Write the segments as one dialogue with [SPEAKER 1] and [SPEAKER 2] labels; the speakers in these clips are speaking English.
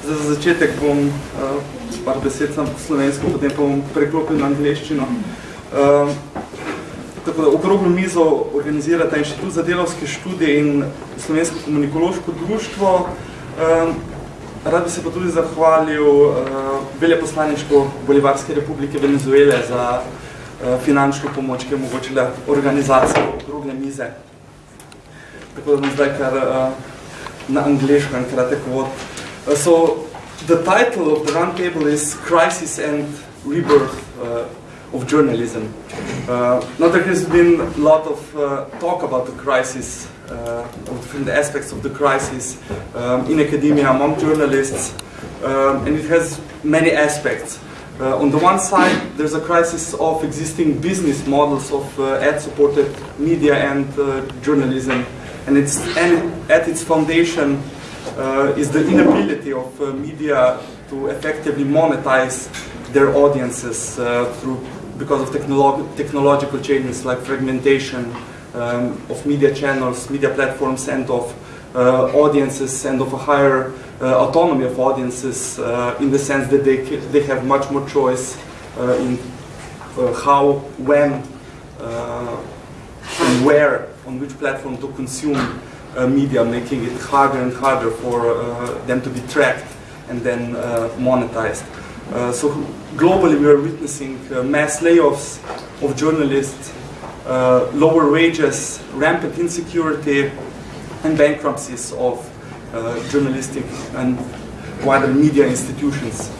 [SPEAKER 1] Za začetek bom uh, par besed sam slovensko, potem pa bom preklopil na angliščino. Uh, tako da okroglo mizo organizirata Inštitut za delovske študije in Slovensko komunikološko društvo. Uh, rad bi se pa tudi zahvalil uh, veljeposlaništvu Bolivarske republike Venezuele za uh, finančno pomoč, ki je omogočila organizacijo okrogle mize. Tako da bom zdaj kar uh, na angliško en kratek vod. Uh, so the title of the roundtable is Crisis and Rebirth uh, of Journalism. Uh, now there has been a lot of uh, talk about the crisis, uh, of different aspects of the crisis um, in academia among journalists, um, and it has many aspects. Uh, on the one side, there's a crisis of existing business models of uh, ad-supported media and journalism, and it's and at its foundation uh, is the inability of uh, media to effectively monetize their audiences uh, through because of technolo technological changes like fragmentation um, of media channels, media platforms, and of uh, audiences, and of a higher uh, autonomy of audiences in the sense that they they have much more choice in how, when, and where, on which platform to consume media, making it harder and harder for uh, them to be tracked and then uh, monetized. so globally we are witnessing mass layoffs of journalists, lower wages, rampant insecurity, and bankruptcies of journalistic and wider media institutions.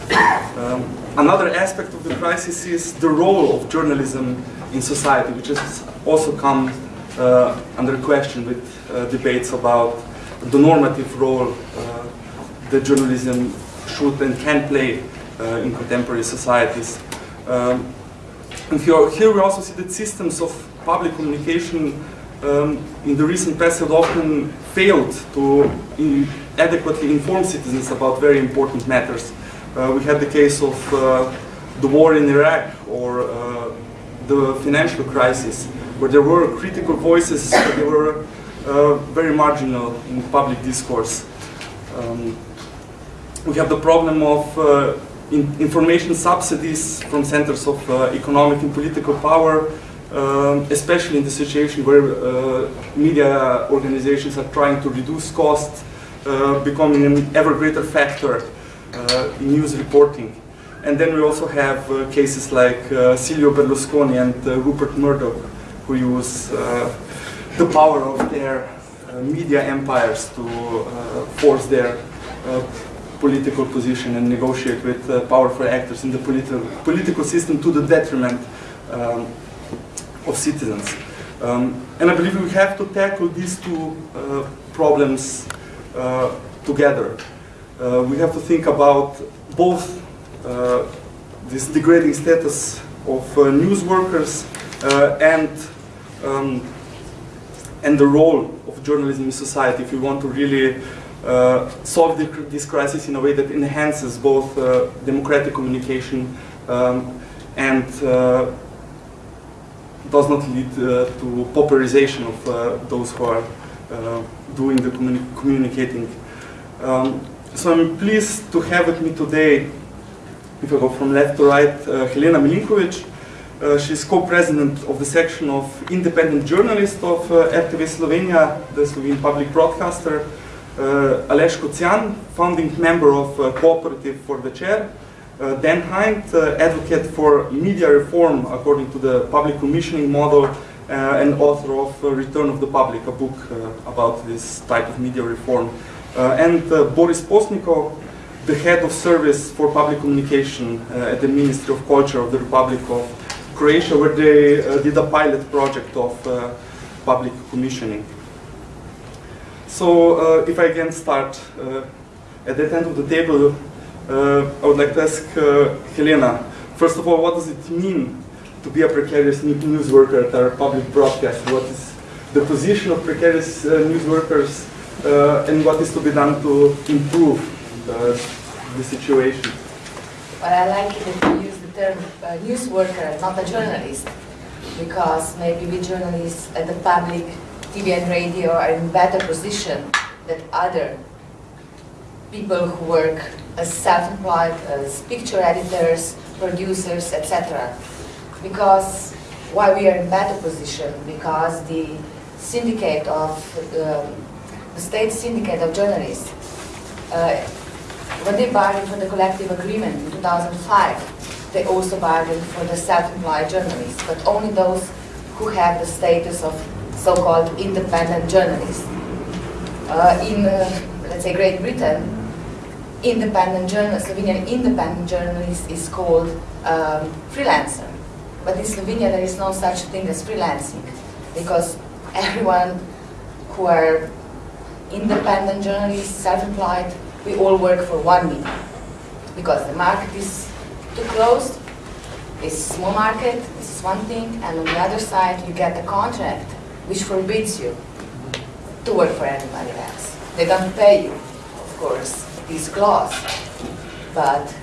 [SPEAKER 1] Um, another aspect of the crisis is the role of journalism in society, which has also come uh, under question with uh, debates about the normative role uh, that journalism should and can play in contemporary societies. Um, and here, here we also see that systems of public communication um, in the recent past have often failed to in adequately inform citizens about very important matters. Uh, we had the case of uh, the war in Iraq or uh, the financial crisis where there were critical voices, they were uh, very marginal in public discourse. Um, we have the problem of uh, in information subsidies from centers of uh, economic and political power, um, especially in the situation where uh, media organizations are trying to reduce costs, uh, becoming an ever greater factor uh, in news reporting. And then we also have cases like Silvio Berlusconi and Rupert Murdoch, who use uh, the power of their uh, media empires to uh, force their political position and negotiate with powerful actors in the politi political system to the detriment um, of citizens. Um, and I believe we have to tackle these two uh, problems uh, together. Uh, we have to think about both this degrading status of news workers and um, and the role of journalism in society if we want to really uh, solve the, this crisis in a way that enhances both uh, democratic communication um, and uh, does not lead uh, to pauperization of uh, those who are uh, doing the communi communicating. Um, so I'm pleased to have with me today, if I go from left to right, Helena Milinkovic, uh, she's co-president of the section of independent journalists of uh, RTV Slovenia, the Slovene public broadcaster. Uh, Aleš Kocian, founding member of uh, Cooperative for Večer. Uh, Dan Hind, uh, advocate for media reform according to the public commissioning model uh, and author of Return of the Public, a book about this type of media reform. and Boris Postnikov, the head of service for public communication at the Ministry of Culture of the Republic of Croatia where they uh, did a pilot project of uh, public commissioning. So uh, if I can start at that end of the table, I would like to ask Helena, first of all, what does it mean to be a precarious news worker at our public broadcast? What is the position of precarious uh, news workers uh, and what is to be done to improve uh, the situation?
[SPEAKER 2] Well, I like it if you use term uh, news worker, not a journalist, because maybe we journalists at the public TV and radio are in better position than other people who work as self-employed, as picture editors, producers, etc. Because why we are in better position? Because the syndicate of um, the state syndicate of journalists, uh, when they bargained for the collective agreement in 2005, they also bargain for the self-employed journalists, but only those who have the status of so-called independent journalists. Uh, in, uh, let's say, Great Britain, independent journalist, Slovenian independent journalist is called um, freelancer. But in Slovenia, there is no such thing as freelancing, because everyone who are independent journalists, self-employed, we all work for one media. Because the market is too closed, it's a small market, this is one thing, and on the other side, you get a contract which forbids you to work for anybody else. They don't pay you, of course, this clause, but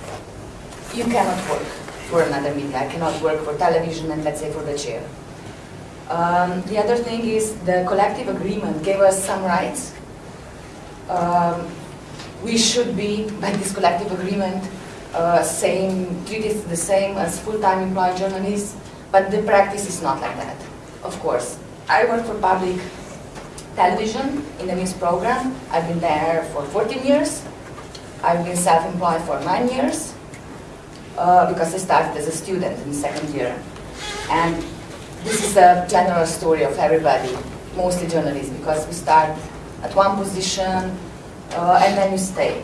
[SPEAKER 2] you cannot work for another media. I cannot work for television and let's say for the Večer. Um, the other thing is the collective agreement gave us some rights. Um, we should be, by this collective agreement, uh, same, treated the same as full-time employed journalists, but the practice is not like that, of course. I work for public television in the news program. I've been there for 14 years. I've been self-employed for nine years uh, because I started as a student in the second year. And this is a general story of everybody, mostly journalists, because we start at one position uh, and then you stay.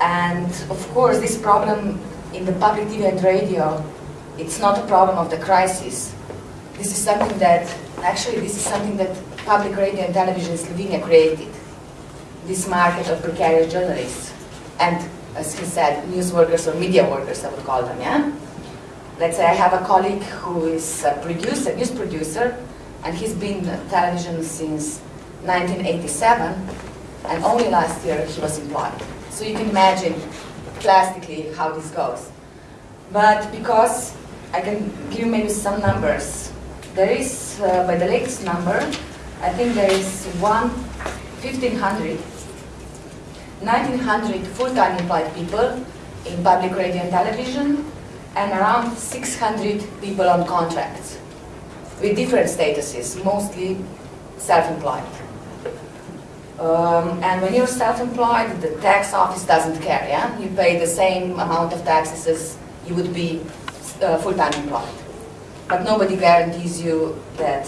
[SPEAKER 2] And of course, this problem in the public TV and radio, it's not a problem of the crisis. This is something that, actually, this is something that public radio and television in Slovenia created. This market of precarious journalists. And as he said, news workers or media workers, I would call them, yeah? Let's say I have a colleague who is a producer, news producer, and he's been in television since 1987, and only last year he was employed. So you can imagine plastically how this goes. But because I can give maybe some numbers, there is, uh, by the latest number, I think there is one, 1,500 1900 full-time employed people in public radio and television, and around 600 people on contracts with different statuses, mostly self-employed. Um, and when you're self-employed, the tax office doesn't care, yeah? You pay the same amount of taxes as you would be uh, full-time employed. But nobody guarantees you that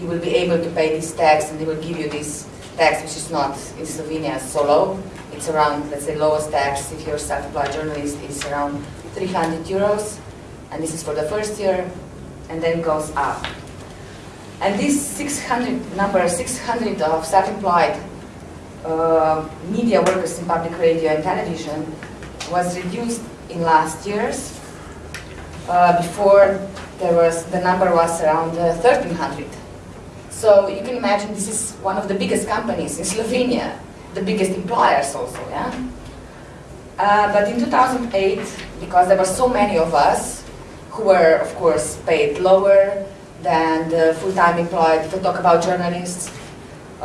[SPEAKER 2] you will be able to pay this tax and they will give you this tax, which is not in Slovenia so low. It's around, let's say, lowest tax if you're a self-employed journalist is around 300 euros, and this is for the first year, and then goes up. And this 600 number, 600 of self-employed uh, media workers in public radio and television was reduced in last years. Uh, before there was, the number was around uh, 1300. So you can imagine this is one of the biggest companies in Slovenia, the biggest employers also, yeah? Uh, but in 2008, because there were so many of us who were, of course, paid lower than the full-time employed, if we talk about journalists,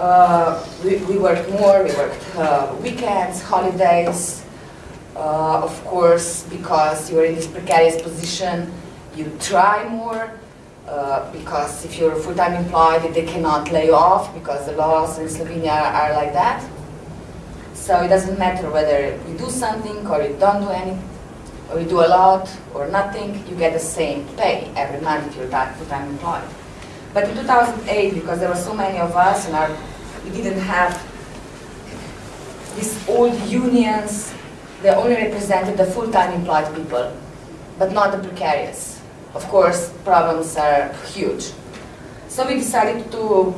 [SPEAKER 2] uh, we, we, worked more, we worked uh, weekends, holidays, uh, of course, because you are in this precarious position, you try more, uh, because if you're full-time employed, they cannot lay you off because the laws in Slovenia are like that. So it doesn't matter whether you do something or you don't do anything, or you do a lot or nothing, you get the same pay every month if you're full-time employed. But in 2008, because there were so many of us and our, we didn't have these old unions, they only represented the full-time employed people, but not the precarious. Of course, problems are huge. So we decided to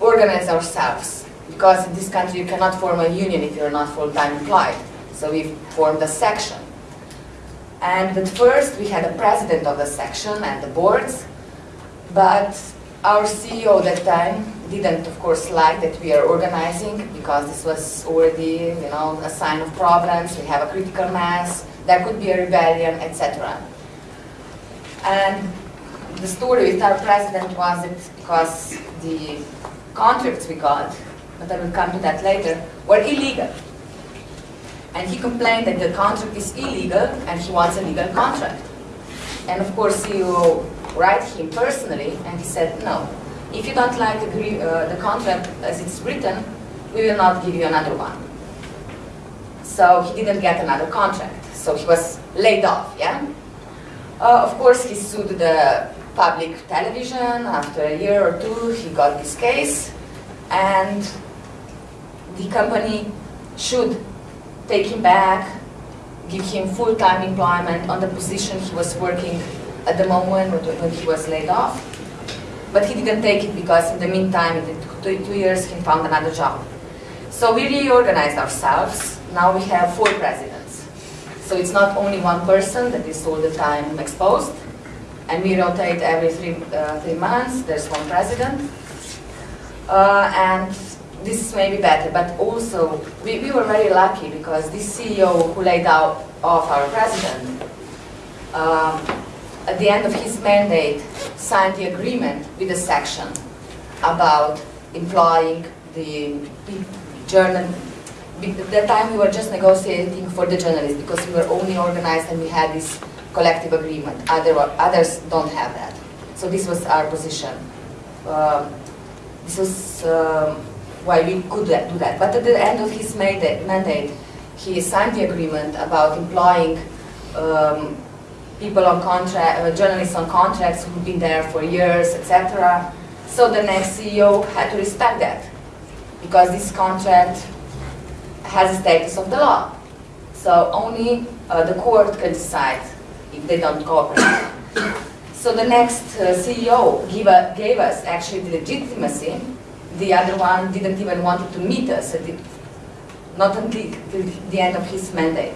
[SPEAKER 2] organize ourselves, because in this country you cannot form a union if you're not full-time employed. So we formed a section. And at first we had a president of the section and the boards, but our CEO at that time didn't, of course, like that we are organizing because this was already, you know, a sign of problems. We have a critical mass. There could be a rebellion, etc. And the story with our president was that because the contracts we got, but I will come to that later, were illegal. And he complained that the contract is illegal and he wants a legal contract. And of course, you write him personally, and he said, no, if you don't like the, uh, the contract as it's written, we will not give you another one. So he didn't get another contract. So he was laid off, yeah? Uh, of course, he sued the public television. After a year or two, he got this case. And the company should take him back, give him full-time employment on the position he was working at the moment when he was laid off. But he didn't take it because in the meantime, in two, two years, he found another job. So we reorganized ourselves. Now we have four presidents. So it's not only one person that is all the time exposed, and we rotate every three, uh, three months. There's one president. Uh, and this is maybe better, but also we, we were very lucky because this CEO who laid out off our president, um, at the end of his mandate, signed the agreement with the section about employing the journal. At that time we were just negotiating for the journalists because we were only organized and we had this collective agreement. Other, others don't have that. So this was our position. Um, this was um, why we could do that. But at the end of his mandate, he signed the agreement about employing um, people on contract, uh, journalists on contracts who've been there for years, etc. So the next CEO had to respect that because this contract has the status of the law. So only uh, the court can decide if they don't cooperate. so the next uh, CEO give a, gave us actually the legitimacy the other one didn't even want to meet us, not until the end of his mandate.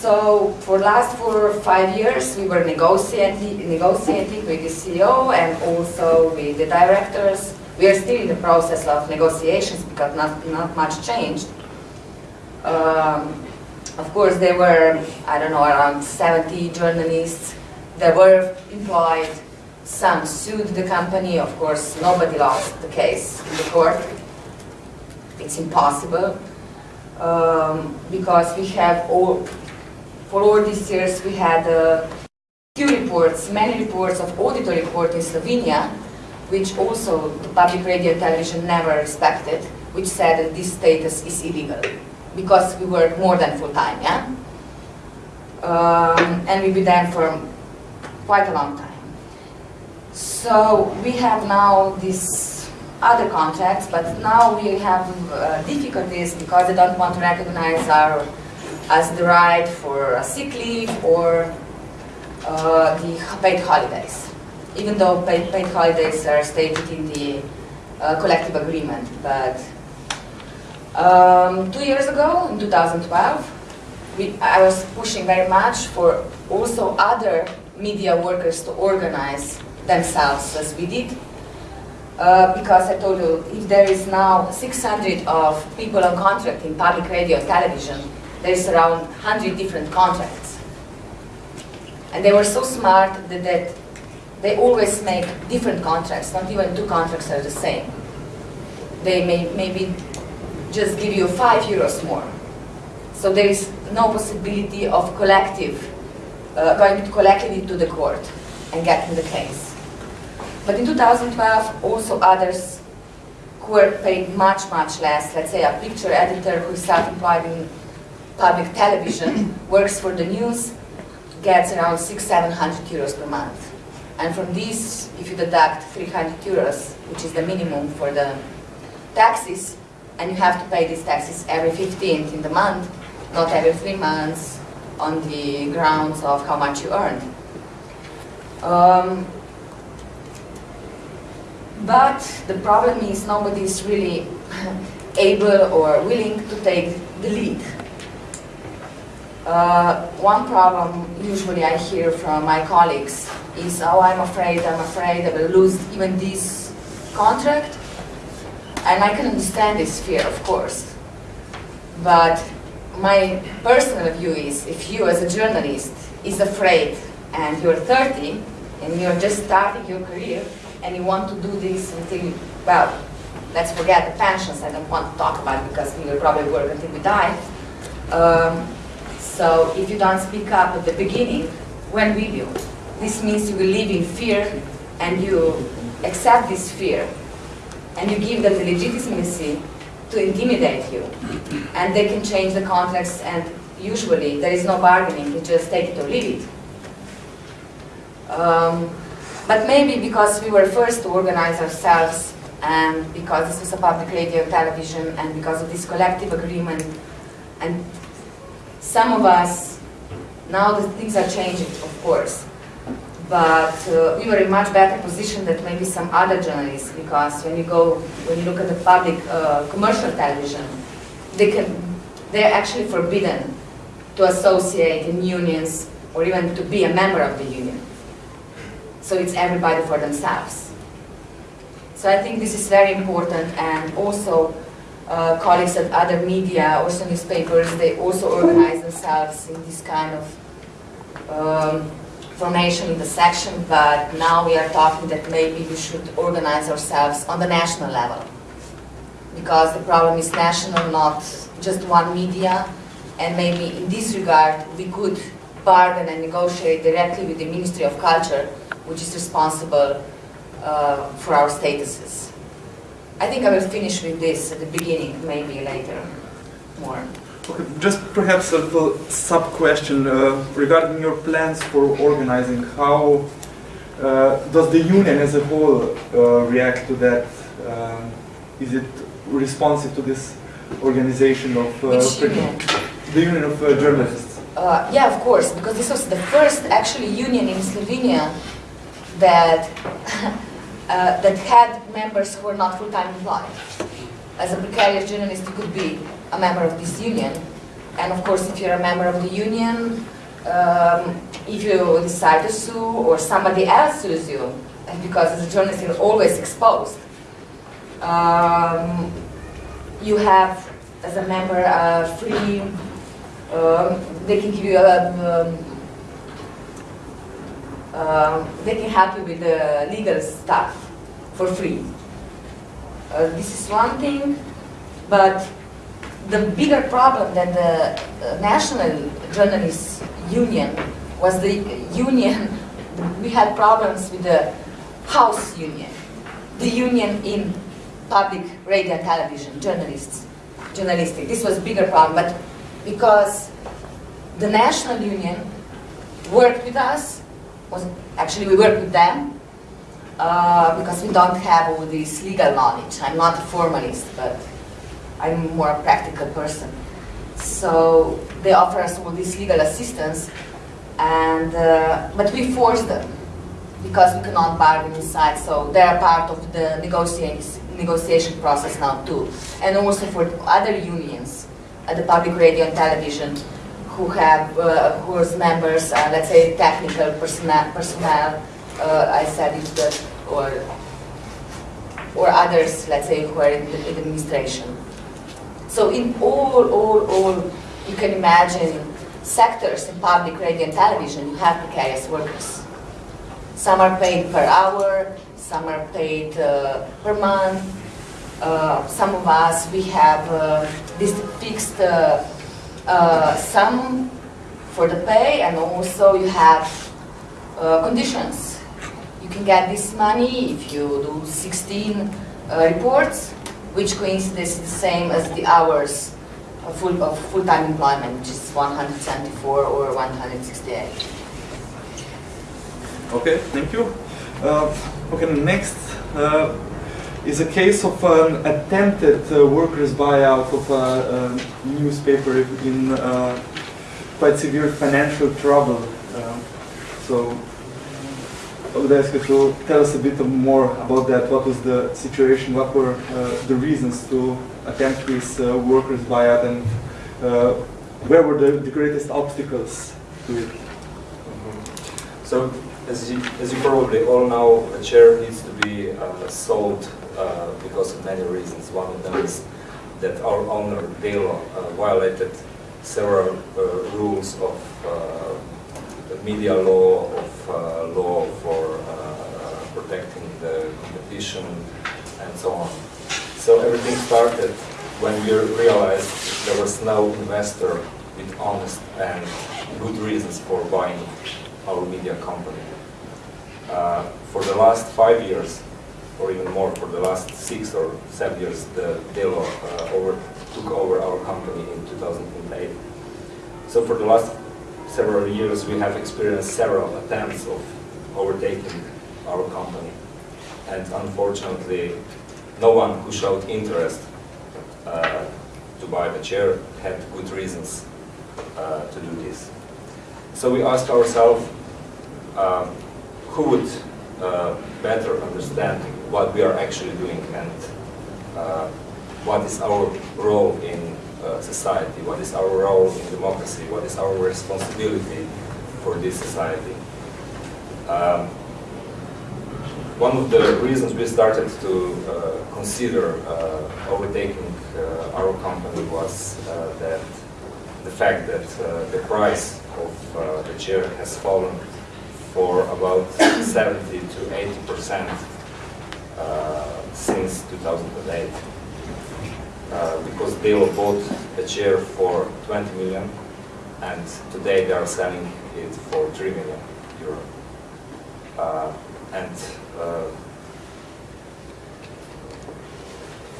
[SPEAKER 2] So for last four or five years, we were negotiating, negotiating with the CEO and also with the directors. We are still in the process of negotiations because not, not much changed. Um, of course, there were, I don't know, around 70 journalists that were employed some sued the company. Of course, nobody lost the case in the court. It's impossible um, because we have all, for all these years, we had uh, few reports, many reports of auditor report in Slovenia, which also the public radio and television never respected, which said that this status is illegal because we work more than full time, yeah? Um, and we've been there for quite a long time. So we have now these other contracts, but now we have uh, difficulties because they don't want to recognize our as the right for a sick leave or uh, the paid holidays, even though paid, paid holidays are stated in the uh, collective agreement. But um, two years ago, in 2012, we, I was pushing very much for also other media workers to organize themselves as we did. Uh, because I told you, if there is now 600 of people on contract in public radio and television, there's around 100 different contracts. And they were so smart that, that they always make different contracts, not even two contracts are the same. They may maybe just give you five euros more. So there is no possibility of collective, uh, going collectively to the court and getting the case. But in 2012, also others who were paid much, much less, let's say a picture editor who is self-employed in public television, works for the news, gets around six, 700 euros per month. And from this, if you deduct 300 euros, which is the minimum for the taxes, and you have to pay these taxes every 15th in the month, not every three months, on the grounds of how much you earned. Um, but the problem is nobody is really able or willing to take the lead. Uh, one problem usually I hear from my colleagues is, oh, I'm afraid, I'm afraid I will lose even this contract. And I can understand this fear, of course. But my personal view is, if you as a journalist is afraid and you're 30 and you're just starting your career, and you want to do this until, well, let's forget the pensions, I don't want to talk about because we will probably work until we die. Um, so if you don't speak up at the beginning, when will you? This means you will live in fear and you accept this fear and you give them the legitimacy to intimidate you. And they can change the context and usually there is no bargaining, you just take it or leave it. Um, but maybe because we were first to organize ourselves and because this was a public radio and television and because of this collective agreement and some of us, now the things are changing, of course, but uh, we were in much better position than maybe some other journalists because when you go, when you look at the public uh, commercial television, they can, they're actually forbidden to associate in unions or even to be a member of the union. So it's everybody for themselves. So I think this is very important and also uh, colleagues at other media, also newspapers, they also organize themselves in this kind of um, formation in the section, but now we are talking that maybe we should organize ourselves on the national level. Because the problem is national, not just one media, and maybe in this regard we could bargain and negotiate directly with the Ministry of Culture, which is responsible uh, for our statuses. I think I will finish with this at the beginning, maybe later more.
[SPEAKER 1] Okay, just perhaps a little sub-question uh, regarding your plans for organizing. How uh, does the union as a whole uh, react to that? Um, is it responsive to this organization of...
[SPEAKER 2] Uh, union?
[SPEAKER 1] The Union of uh, Journalists.
[SPEAKER 2] Uh, yeah, of course, because this was the first actually union in Slovenia that, that had members who were not full-time employed. As a precarious journalist, you could be a member of this union. And of course, if you're a member of the union, um, if you decide to sue or somebody else sues you, because as a journalist you're always exposed, um, you have, as a member, a free, um, they can give you a, um, they can help you with the legal stuff for free. Uh, this is one thing, but the bigger problem than the uh, National Journalists Union was the union, we had problems with the House Union, the union in public radio and television, journalists, journalistic. This was bigger problem, but because the National Union worked with us, was actually we worked with them, uh, because we don't have all this legal knowledge. I'm not a formalist, but I'm more a practical person. So they offer us all this legal assistance, and uh, but we force them because we cannot bargain inside. So they are part of the negotiation process now too, and also for other unions at the public radio and television who have uh, whose members are let's say technical personnel. personnel uh, I said it, but, or or others, let's say, who are in the administration. So in all, all, all, you can imagine sectors in public radio and television, you have precarious workers. Some are paid per hour, some are paid uh, per month. Uh, some of us, we have uh, this fixed uh, uh, sum for the pay and also you have uh, conditions. You can get this money if you do 16 reports which coincides the same as the hours of full of full-time employment, which is 174 or 168.
[SPEAKER 1] Okay, thank you. Uh, okay, next uh, is a case of an attempted uh, workers' buyout of a, a newspaper in uh, quite severe financial trouble. Uh, so I would ask you to tell us a bit more about that. What was the situation? What were uh, the reasons to attempt this uh, workers' buyout, and uh, where were the, the, greatest obstacles to it?
[SPEAKER 3] So, as you, as you probably all know, a Večer needs to be uh, sold uh, because of many reasons. One of them is that our owner, Delo, uh, violated several rules of media law, of uh, law for uh, protecting the competition, and so on. So everything started when we realized there was no investor with honest and good reasons for buying our media company. Uh, for the last five years, or even more, for the last six or seven years, the Delo uh, over, took over our company in 2008. So for the last several years, we have experienced several attempts of overtaking our company. And unfortunately, no one who showed interest uh, to buy the Večer had good reasons uh, to do this. So we asked ourselves, um, who would uh, better understand what we are actually doing and uh, what is our role in uh, society, what is our role in democracy, what is our responsibility for this society. Um, one of the reasons we started to uh, consider uh, overtaking uh, our company was uh, that the fact that the price of the Večer has fallen for about 70 to 80 percent since 2008. because they bought a Večer for 20 million and today they are selling it for 3 million euro. and uh,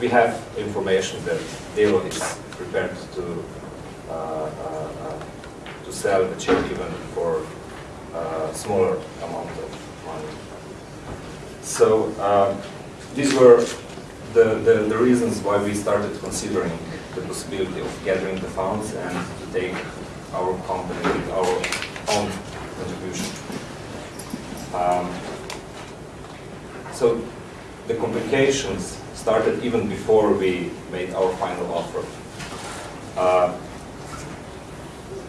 [SPEAKER 3] we have information that Delo is prepared to uh, uh, to sell the chip even for a smaller amount of money. So these were the, the, the reasons why we started considering the possibility of gathering the funds and to take our company with our own contribution. Um, so the complications started even before we made our final offer. Uh,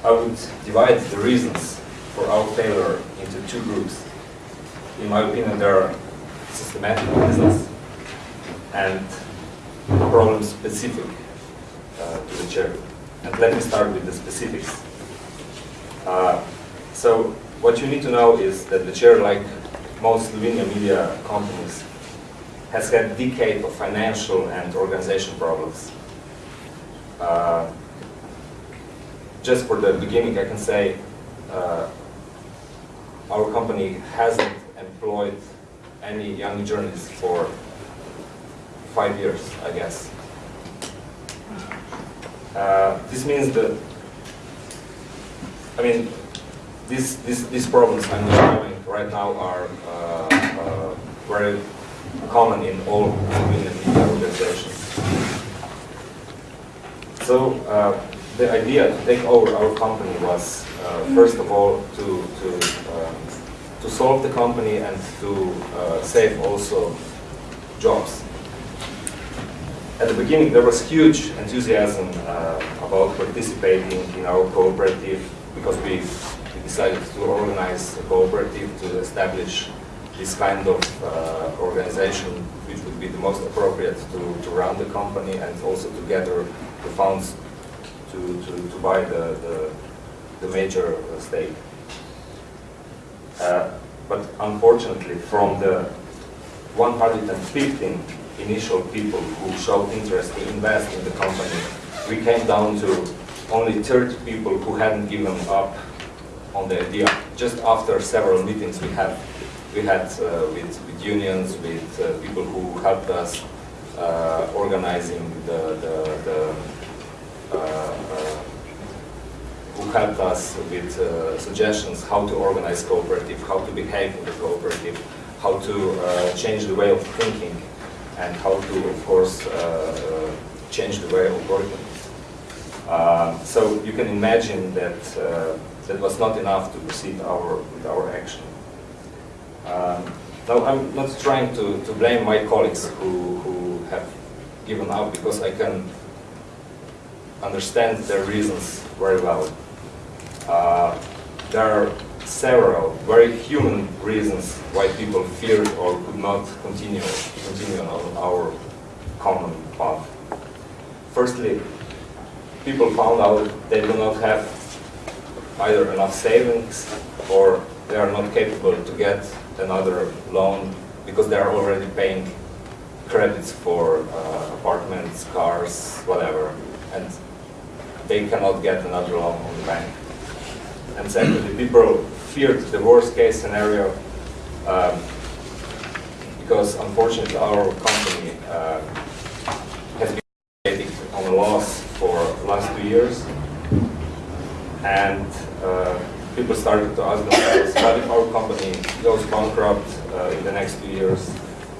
[SPEAKER 3] I would divide the reasons for our failure into two groups. In my opinion, there are systematic reasons and problem specific uh, to the Večer. And let me start with the specifics. Uh, so what you need to know is that the Večer, like most Slovenian media companies, has had decades of financial and organization problems. Uh, just for the beginning, I can say uh, our company hasn't employed any young journalists for five years, I guess. Uh, this means that, I mean, these, these, these problems I'm describing right now are uh, uh, very common in all Slovenian media organizations. So uh, the idea to take over our company was, uh, first of all, to, to, um, to solve the company and to uh, save also jobs. At the beginning, there was huge enthusiasm uh, about participating in our cooperative because we decided to organize a cooperative to establish this kind of uh, organization which would be the most appropriate to, to run the company and also to gather the funds to, to, to buy the, the, the major uh, stake. Uh, but unfortunately, from the 115 initial people who showed interest to invest in the company, we came down to only 30 people who hadn't given up on the idea. Just after several meetings we had, we had uh, with, with unions, with uh, people who helped us uh, organizing the, the, the uh, who helped us with uh, suggestions how to organize cooperative, how to behave in the cooperative, how to uh, change the way of thinking, and how to, of course, uh, uh, change the way of working. Um, so you can imagine that that was not enough to proceed our, with our action. Um, now, I'm not trying to, to blame my colleagues who, who have given up because I can understand their reasons very well. Uh, there are several very human reasons why people feared or could not continue, continue on our common path. Firstly, people found out they do not have either enough savings or they are not capable to get another loan because they are already paying credits for uh, apartments, cars, whatever. And they cannot get another loan on the bank. And secondly, people feared the worst case scenario um, because unfortunately our company uh, has been operating on a loss for the last two years and uh, people started to ask themselves, if our company goes bankrupt uh, in the next two years?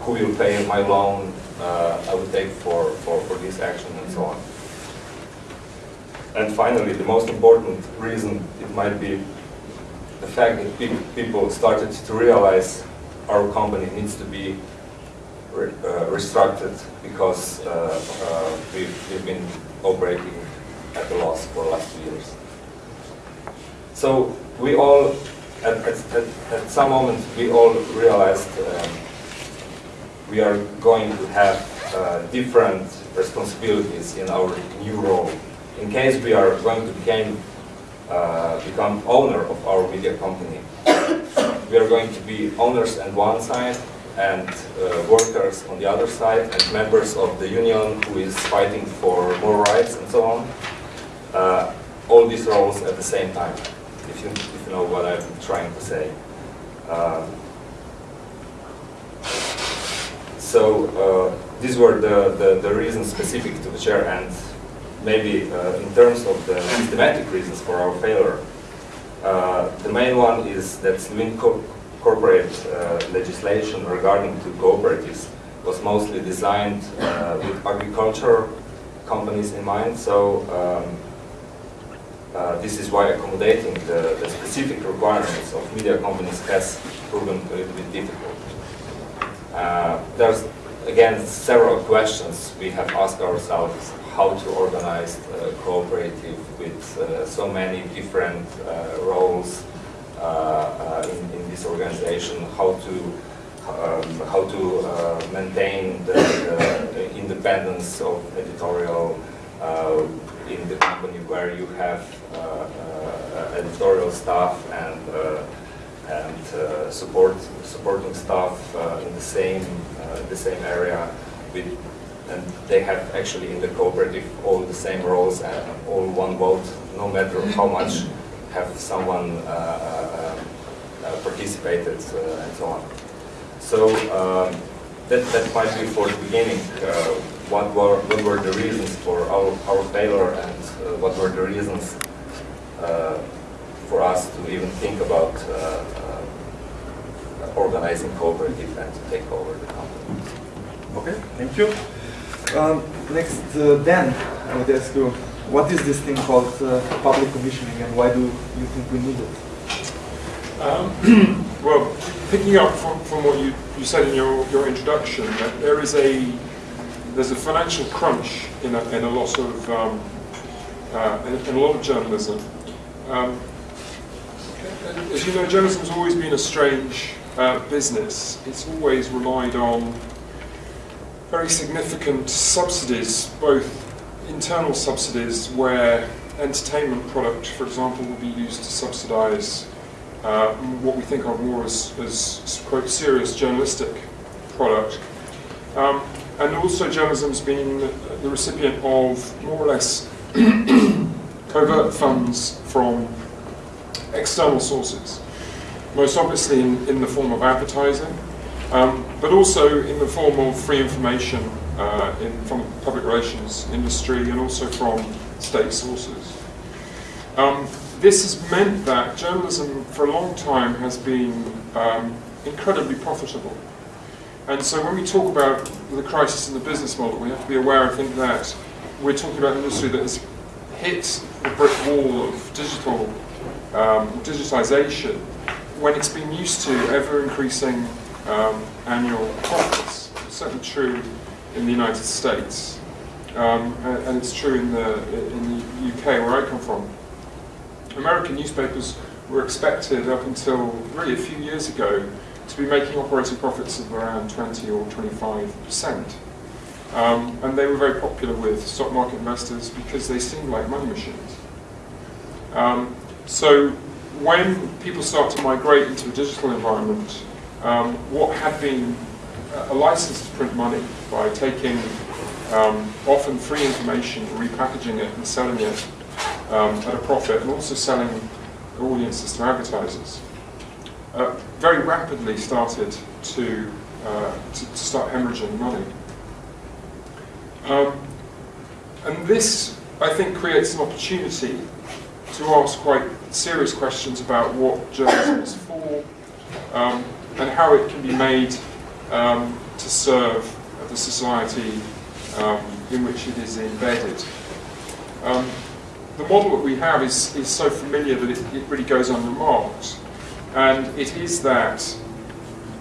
[SPEAKER 3] Who will pay my loan uh, I would take for, for, for this action and so on? And finally, the most important reason it might be the fact that pe people started to realize our company needs to be re uh, restructured because uh, uh, we've, we've been operating at a loss for the last two years. So we all, at, at, at, at some moment, we all realized um, we are going to have uh, different responsibilities in our new role. In case we are going to become, uh, become owner of our media company, we are going to be owners on one side and uh, workers on the other side and members of the union who is fighting for more rights and so on. Uh, all these roles at the same time if you, if you know what I'm trying to say. Um, so uh, these were the, the, the, reasons specific to the Večer and maybe uh, in terms of the systematic reasons for our failure. Uh, the main one is that Slovene co corporate uh, legislation regarding to cooperatives was mostly designed with agriculture companies in mind. So um, uh, this is why accommodating the, the, specific requirements of media companies has proven a little bit difficult. Uh, there's, again, several questions we have asked ourselves how to organize a cooperative with uh, so many different uh, roles uh, uh, in, in, this organization, how to um, how to maintain the, the, independence of editorial in the company where you have uh, uh, editorial staff and uh, and support supporting staff in the same the same area with and they have actually in the cooperative all the same roles and all one vote, no matter how much have someone uh, uh, uh, participated and so on. So um, that, that might be for the beginning what were what were the reasons for our, our failure and uh, what were the reasons uh, for us to even think about uh, uh, organizing cooperative and to take over the company.
[SPEAKER 1] Okay, thank you. Um, next, uh, Dan, I would ask you, what is this thing called uh, public commissioning and why do you think we need it?
[SPEAKER 4] Um, well, picking up from, from what you, you said in your, your introduction, there is a there's a financial crunch in a, in a lot of um, uh, in, in, a lot of journalism. Um, as you know, journalism has always been a strange uh, business. It's always relied on very significant subsidies, both internal subsidies where entertainment product, for example, will be used to subsidize uh, what we think of more as, as quote, serious journalistic product. Um, and also journalism's been the recipient of more or less covert funds from external sources, most obviously in, in the form of advertising, um, but also in the form of free information uh, in, from the public relations industry and also from state sources. Um, this has meant that journalism for a long time has been um, incredibly profitable. And so when we talk about the crisis in the business model, we have to be aware, I think, that we're talking about an industry that has hit the brick wall of digital um, digitization when it's been used to ever-increasing um, annual profits. It's certainly true in the United States, um, and, and, it's true in the, in the UK, where I come from. American newspapers were expected up until really a few years ago to be making operating profits of around 20 or 25%. Um, and they were very popular with stock market investors because they seemed like money machines. Um, so when people start to migrate into a digital environment, um, what had been a license to print money by taking um, often free information, repackaging it and selling it um, at a profit and also selling audiences to advertisers, uh, very rapidly started to, uh, to, to, start hemorrhaging money. Um, and this, I think, creates an opportunity to ask quite serious questions about what journalism is for um, and how it can be made um, to serve the society um, in which it is embedded. Um, the model that we have is, is so familiar that it, it really goes unremarked. And it is that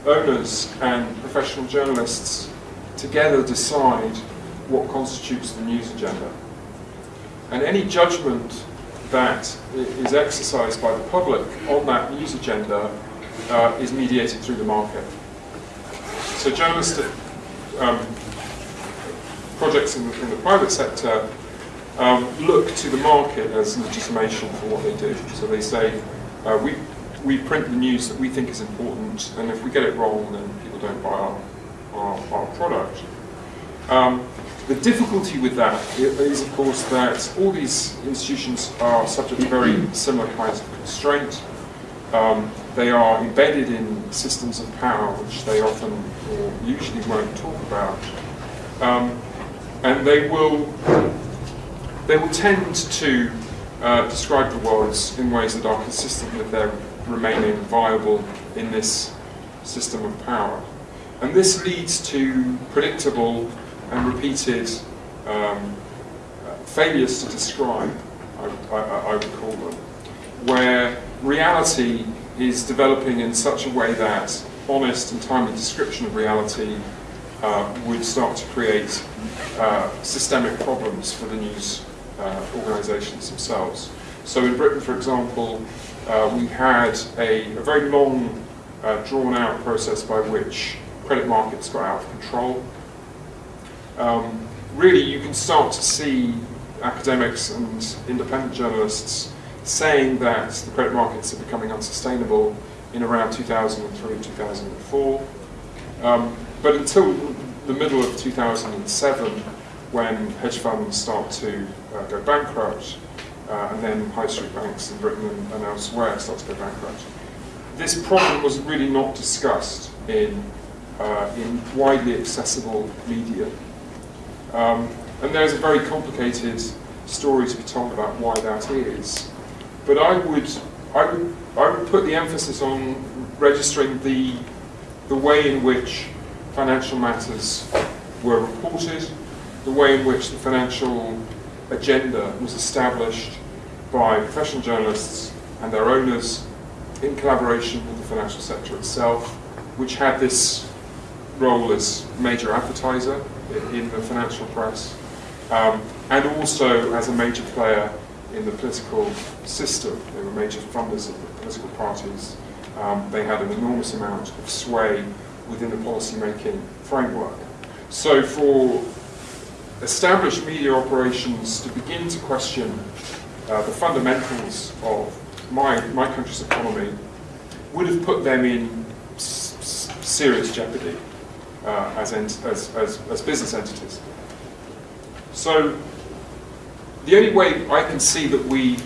[SPEAKER 4] owners and professional journalists together decide what constitutes the news agenda. And any judgment that is exercised by the public on that news agenda uh, is mediated through the market. So journalistic um, projects in the, in the, private sector um, look to the market as legitimation for what they do. So they say, uh, we, we print the news that we think is important, and if we get it wrong, then people don't buy our, our, our product. Um, the difficulty with that is, of course, that all these institutions are subject to very similar kinds of constraint. Um, they are embedded in systems of power, which they often or usually won't talk about. Um, and they will, they will tend to uh, describe the world in ways that are consistent with their remaining viable in this system of power. And this leads to predictable and repeated um, failures to describe, I, I, I, would call them, where reality is developing in such a way that honest and timely description of reality uh, would start to create uh, systemic problems for the news uh, organisations themselves. So in Britain, for example, uh, we had a, a very long, uh, drawn-out process by which credit markets got out of control um, really you can start to see academics and independent journalists saying that the credit markets are becoming unsustainable in around 2003, 2004. Um, but until the middle of 2007, when hedge funds start to uh, go bankrupt, uh, and then high street banks in Britain and, and, elsewhere start to go bankrupt, this problem was really not discussed in, uh, in widely accessible media. Um, and there's a very complicated story to be told about why that is. But I would, I would, I would put the emphasis on registering the, the way in which financial matters were reported, the way in which the financial agenda was established by professional journalists and their owners in collaboration with the financial sector itself, which had this role as major advertiser in the financial press, um, and also as a major player in the political system. They were major funders of the political parties. Um, they had an enormous amount of sway within the policy-making framework. So for established media operations to begin to question uh, the fundamentals of my, my country's economy would have put them in serious jeopardy uh, as, as, as, as business entities. So the only way I can see that we,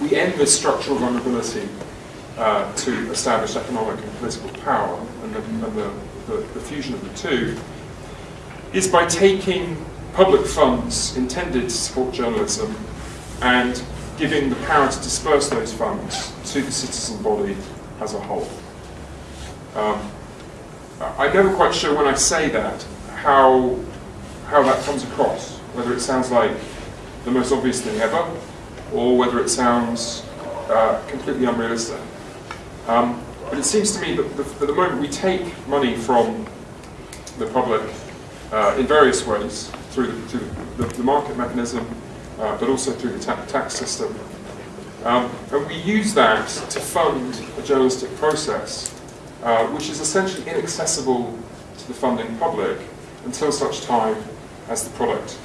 [SPEAKER 4] we end this structural vulnerability uh, to establish economic and political power and, the, and the, the, the, fusion of the two is by taking public funds intended to support journalism and giving the power to disperse those funds to the citizen body as a whole. Um, I'm never quite sure when I say that how, how that comes across, whether it sounds like the most obvious thing ever, or whether it sounds uh, completely unrealistic. Um, but it seems to me that the, at the moment we take money from the public uh, in various ways, through the, through the, the market mechanism, uh, but also through the ta tax system. Um, and we use that to fund a journalistic process uh, which is essentially inaccessible to the funding public until such time as the product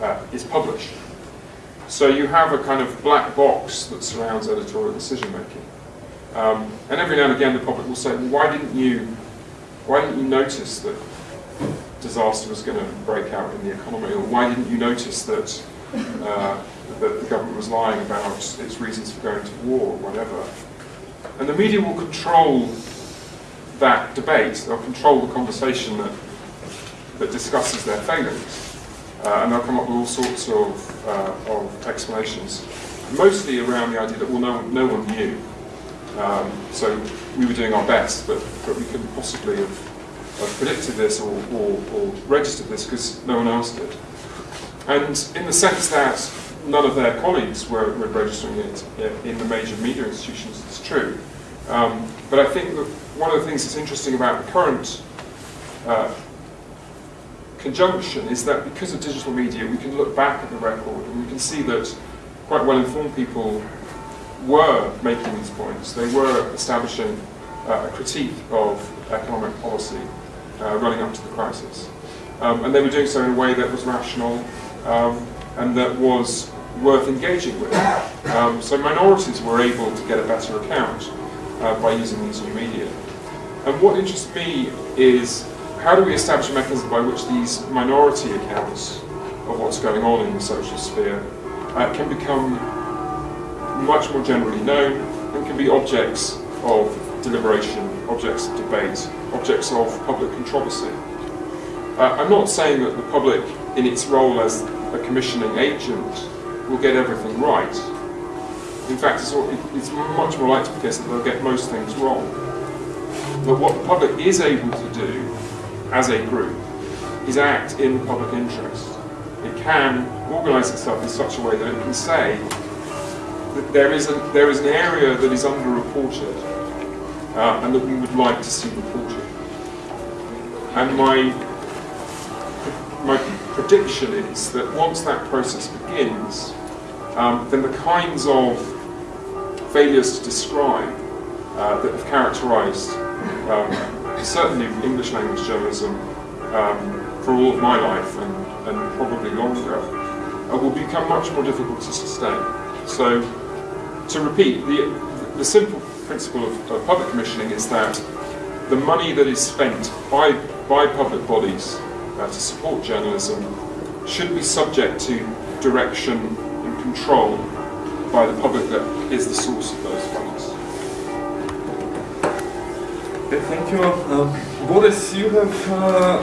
[SPEAKER 4] uh, is published. So you have a kind of black box that surrounds editorial decision making. Um, and every now and again the public will say, well, why didn't you, why didn't you notice that disaster was going to break out in the economy, or why didn't you notice that uh, that the government was lying about its reasons for going to war or whatever. And the media will control that debate, they'll control the conversation that, that discusses their failings. Uh, and they'll come up with all sorts of, uh, of explanations, mostly around the idea that, well, no, no one knew. Um, so we were doing our best, but, but we couldn't possibly have, have predicted this or, or, or registered this because no one else did. And in the sense that none of their colleagues were, were registering it in the major media institutions, it's true. Um, but I think that one of the things that's interesting about the current uh, conjunction is that because of digital media, we can look back at the record and we can see that quite well-informed people were making these points. They were establishing uh, a critique of economic policy uh, running up to the crisis. Um, and they were doing so in a way that was rational um, and that was worth engaging with. Um, so minorities were able to get a better account uh, by using these new media. And what interests me is how do we establish a mechanism by which these minority accounts of what's going on in the social sphere uh, can become much more generally known and can be objects of deliberation, objects of debate, objects of public controversy. Uh, I'm not saying that the public, in its role as a commissioning agent, will get everything right. In fact, it's, it's much more likely to be the case that they'll get most things wrong. But what the public is able to do as a group is act in the public interest. It can organise itself in such a way that it can say that there is, a, there is an area that is underreported uh, and that we would like to see reported. And my, my prediction is that once that process begins, um, then the kinds of failures to describe uh, that have characterised um, certainly English language journalism um, for all of my life and, and probably longer uh, will become much more difficult to sustain. So, to repeat, the, the simple principle of, of public commissioning is that the money that is spent by, by public bodies uh, to support journalism should be subject to direction and control by the public that is the source of those funds.
[SPEAKER 1] Okay, thank you. Uh, Boris, you have uh,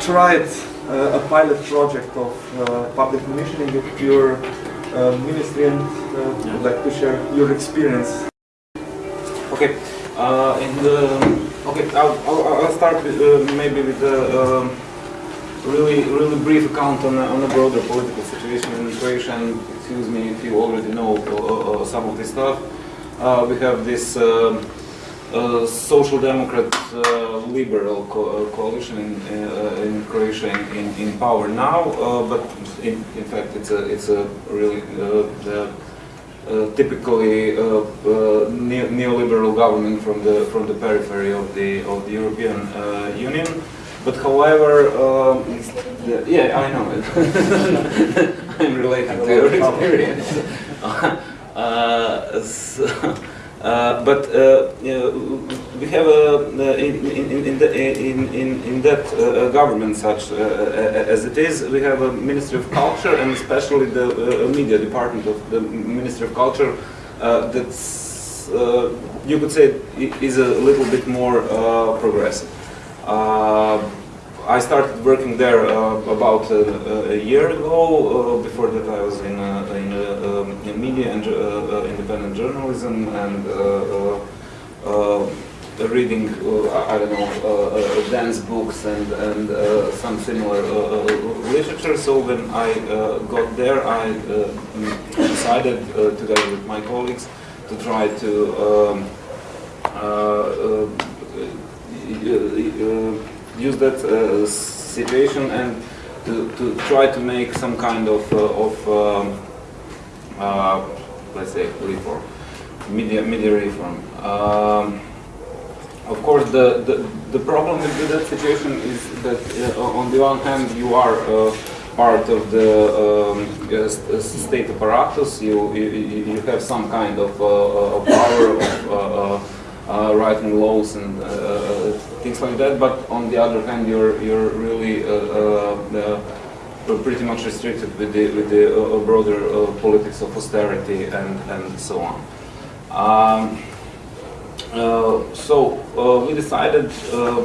[SPEAKER 1] tried uh, a pilot project of uh, public commissioning at your uh, ministry and uh, would like to share your experience.
[SPEAKER 5] Okay, uh, and uh, okay, I'll, I'll, I'll start with, uh, maybe with a um, really really brief account on on a broader political situation in Croatia. And excuse me if you already know some of this stuff. Uh, we have this. Um, uh, social democrat uh, liberal co uh, coalition in, uh, in Croatia in, in, in, power now, uh, but in, in fact it's a it's a really the typically ne neoliberal government from the from the periphery of the of the European Union. But however, um, the, yeah, I know it. I'm related to your experience. so, uh, but uh, we have a, uh, in, in, in, the, in, in, in that uh, uh government such uh, as it is, we have a Ministry of Culture and especially the media department of the Ministry of Culture that's, you could say, is a little bit more progressive. I started working there uh, about a, a, year ago. Uh, before that, I was in, uh, in, uh, um, in, media and independent journalism and reading, I don't know, Dan's books and, and some similar literature. So when I got there, I decided, together with my colleagues, to try to um, uh, uh, use that uh, situation and to, to try to make some kind of, uh, of um, uh, let's say, reform, media, media reform. Um, of course, the, the, the problem with that situation is that uh, on the one hand you are uh, part of the um, uh, state apparatus, you, you, you have some kind of, of power of uh, writing laws and uh, uh, things like that. But on the other hand, you're you're really were pretty much restricted with the with the uh, broader uh, politics of austerity and and so on. Um, uh, so uh, we decided, uh,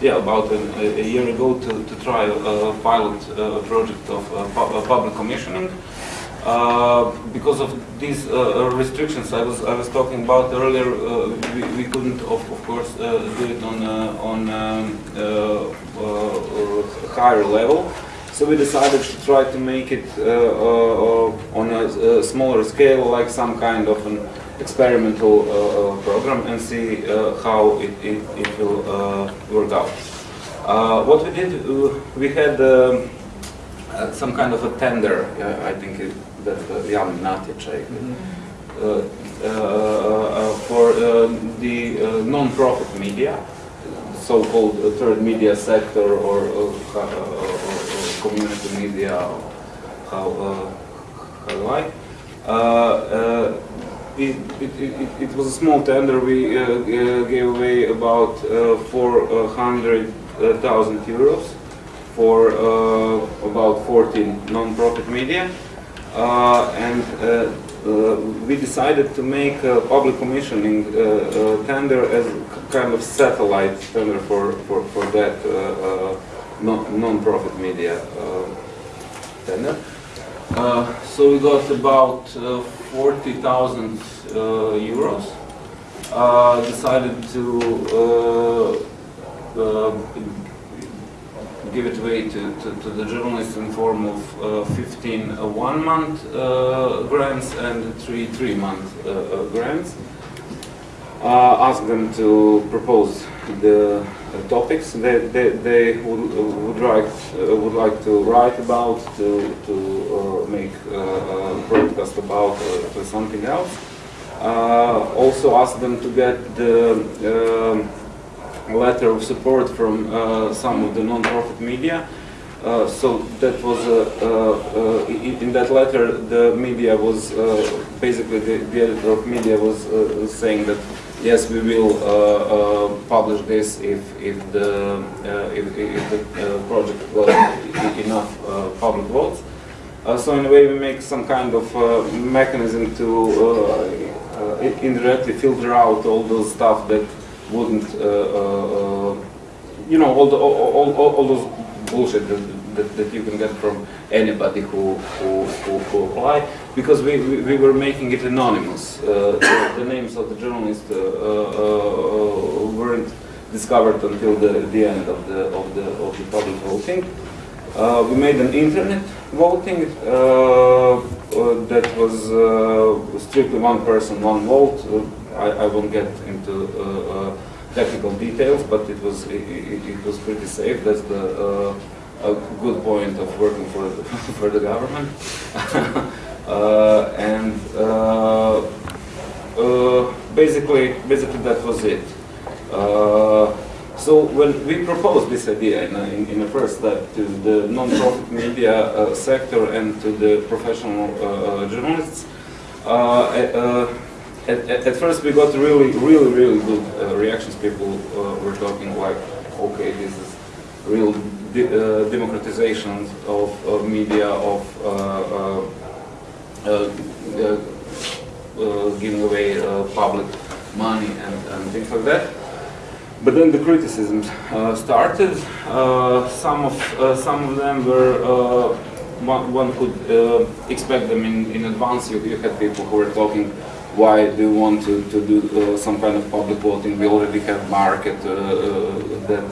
[SPEAKER 5] yeah, about a, a year ago to, to try a, a pilot uh, project of uh, pu- uh, public commissioning. Uh, because of these uh, restrictions I was I was talking about earlier, uh, we, we couldn't of, of course uh, do it on uh, on um, uh, uh, higher level. So we decided to try to make it uh, uh, uh, on a, smaller scale, like some kind of an experimental uh, uh, program, and see uh, how it, it, it will uh, work out. Uh, what we did, uh, we had. Um, uh, some kind of a tender, uh, I think it, that uh, Natječaj, uh, uh, uh, for uh, the uh, non-profit media, so-called third media sector or, uh, uh, uh, community media, how, uh, how do I? Uh, uh, it, it, it, it was a small tender. We uh, gave away about uh, 400,000 euros for uh, about 14 non-profit media. Uh, and uh, uh, we decided to make a public commissioning tender as kind of satellite tender for, for, for that non- non-profit media tender. Uh, so we got about uh, 40,000 uh, euros. Decided to give it away to, to, to the journalists in form of uh, 15 uh, one-month uh, grants and three three-month uh, grants. Ask them to propose the topics that they, they would, would, uh, would like to write about, to, to make a broadcast about, something else. Also ask them to get the letter of support from uh, some of the non-profit media. Uh, so that was uh, in, in that letter the media was basically the, the editor of media was saying that yes we will uh, uh, publish this if if the uh, if, if the project got enough public votes. So in a way we make some kind of mechanism to indirectly filter out all those stuff that wouldn't, uh, uh, you know, all, the, all, all, all- those bullshit that, that, that you can get from anybody who, who, who, who apply, because we, we, we were making it anonymous. Uh, the, the names of the journalists weren't discovered until the, the end of the, of the, of the public voting. Uh, we made an internet voting uh, uh, that was strictly one person, one vote. I, I won't get into uh, uh, technical details, but it was it, it, was pretty safe. That's the uh, a good point of working for the, for the government. and basically, basically that was it. So when we proposed this idea in, in, in the first step to the non-profit media uh, sector and to the professional uh, journalists, uh, at, at, at first we got really, really, really good uh, reactions. People uh, were talking like, okay, this is real de- uh, democratization of, of media, of uh, uh, uh, giving away public money and, and things like that. But then the criticisms started. Some of some of them were one, could expect them in, in advance. You, you had people who were talking, why do you want to, to do uh, some kind of public voting? We already have market uh, uh, that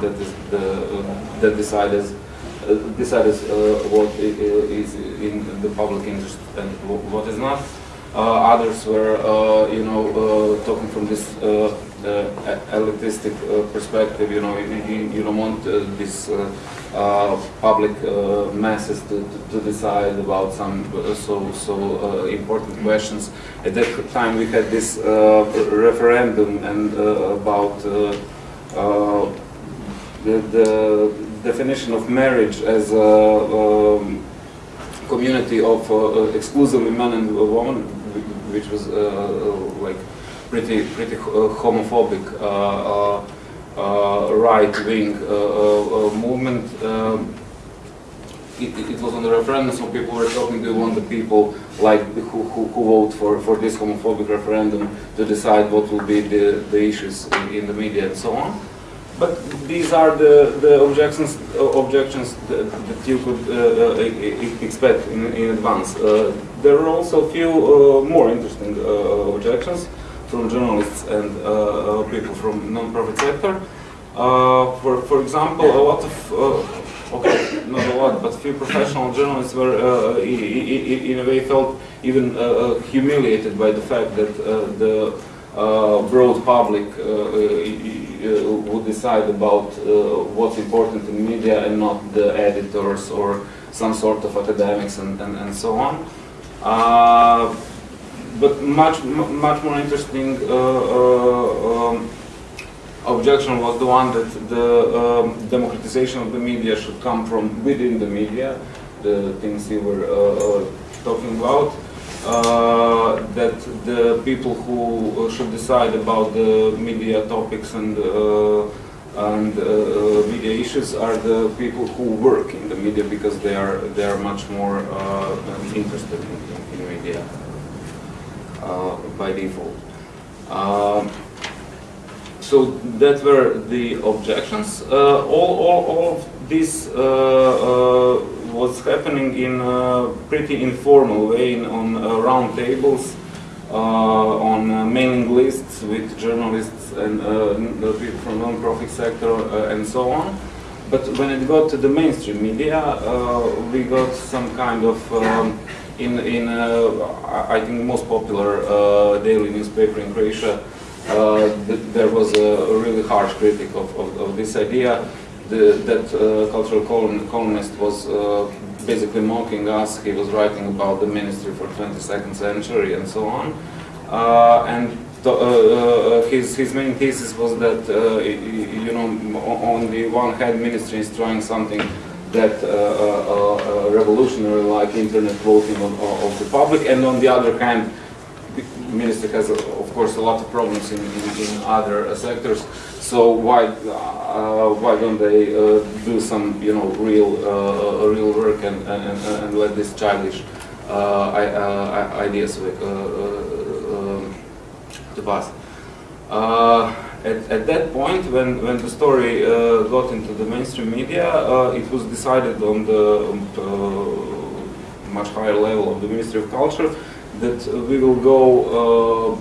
[SPEAKER 5] that is the uh, that decides uh, decides what is in the public interest and what is not. Others were, you know, talking from this uh, uh, elitistic uh, perspective. You know, you, you, don't want uh, this uh, public masses to, to, decide about some so so important questions. At that time, we had this referendum and about. The, the definition of marriage as a um, community of uh, exclusively men and women, which was uh, like pretty pretty uh, homophobic uh, uh, right-wing movement. Um, it, it- was on the referendum, so people were talking, do you want the people like who, who, who vote for, for this homophobic referendum to decide what will be the, the issues in, in the media and so on. But these are the, the objections, uh, objections that, that you could uh, uh, expect in, in advance. There are also a few more interesting objections from journalists and uh, uh, people from non-profit sector. Uh, for, for example, a lot of, uh, okay, not a lot, but a few professional journalists were, uh, uh, in a way, felt even humiliated by the fact that the broad public would decide about what's important in media and not the editors or some sort of academics and, and, and so on. Uh, but much much more interesting uh, uh, um, objection was the one that the um, democratization of the media should come from within the media, the things you were uh, uh, talking about. Uh, that the people who should decide about the media topics and uh, and media issues are the people who work in the media because they are they are much more interested in, in, media by default. Um, so that were the objections. Uh, all, all, all of this uh, uh, was happening in a pretty informal way in, on uh, round tables, uh, on uh, mailing lists with journalists and uh, people from non-profit sector uh, and so on. But when it got to the mainstream media, uh, we got some kind of um, in in uh, I think most popular uh, daily newspaper in Croatia. Uh, th- there was a, really harsh critic of, of, of this idea. The, that cultural column, columnist was basically mocking us. He was writing about the ministry for 22nd century and so on. And uh, uh, his, his main thesis was that, uh, you know, on the one hand, ministry is trying something that revolutionary like internet voting of, of the public, and on the other hand, the minister has, uh, of course, a lot of problems in, in, in other uh, sectors. So why uh, why don't they uh, do some you know real uh, real work and, and, and let this childish uh, uh, ideas uh, uh, um, to pass? At, at that point, when, when the story uh, got into the mainstream media, uh, it was decided on the um, uh, much higher level of the Ministry of Culture that we will go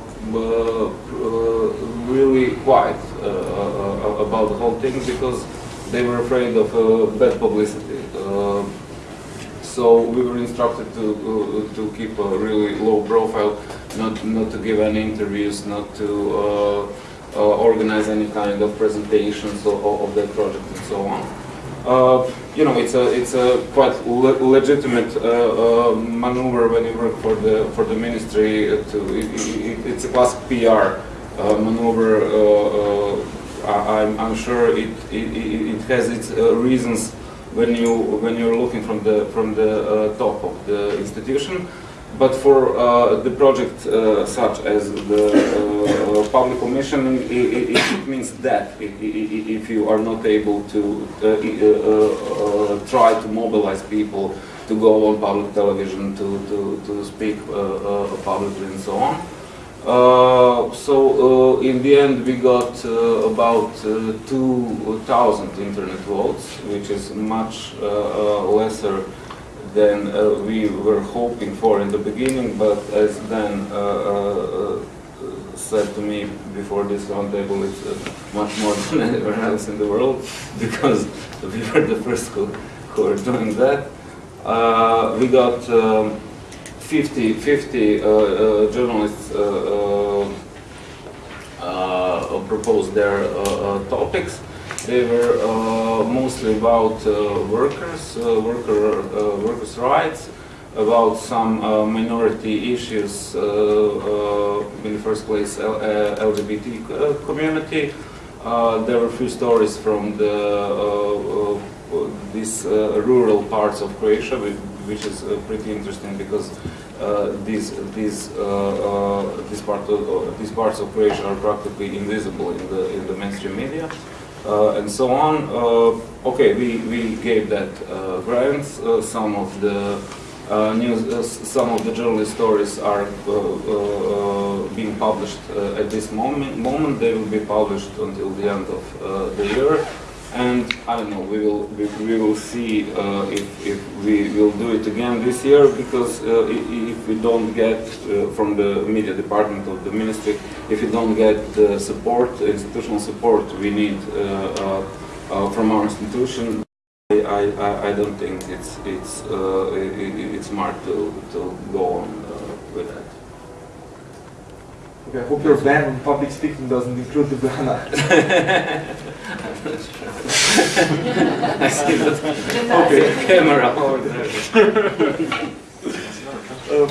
[SPEAKER 5] really quiet about the whole thing because they were afraid of bad publicity. So we were instructed to uh, to keep a really low profile, not not to give any interviews, not to uh, organize any kind of presentations of, of that project and so on. Uh, you know, it's a it's a quite le legitimate uh, uh, maneuver when you work for the for the ministry. uh, To it, it, it's a classic PR uh, maneuver. Uh, uh, I'm I'm sure it it, it it has its uh, reasons when you when you're looking from the from the uh, top of the institution. But for uh, the project uh, such as the uh, public commissioning, it, it, means that if you are not able to uh, uh, uh, try to mobilize people to go on public television, to, to, to speak publicly and so on. So in the end we got about uh, 2,000 internet votes, which is much lesser than uh, we were hoping for in the beginning, but as Dan uh, uh, said to me before this roundtable, it's much more than anywhere else in the world because we were the first who, who were doing that. We got um, 50, 50 uh, uh, journalists proposed their topics. They were uh, mostly about uh, workers, uh, worker, workers' rights, about some minority issues, in the first place LGBT community. There were a few stories from the these rural parts of Croatia, which, is pretty interesting because uh, these these uh, uh, these these parts of Croatia are practically invisible in the in the mainstream media. Uh, and so on. Uh, okay, we, we gave that grants. Uh, some of the news, some of the journalist stories are being published at this moment. Moment they will be published until the end of the year. And I don't know, we will we, we will see uh, if, if we will do it again this year because uh, if we don't get uh, from the media department of the ministry, if you don't get the support, institutional support we need uh, uh, uh, from our institution, I, I, I don't think it's it's uh, i- i- it's smart to, to go on uh, with that.
[SPEAKER 1] Okay, I hope your ban on public speaking doesn't include the banana.
[SPEAKER 5] I see that
[SPEAKER 1] Okay.
[SPEAKER 5] camera over there.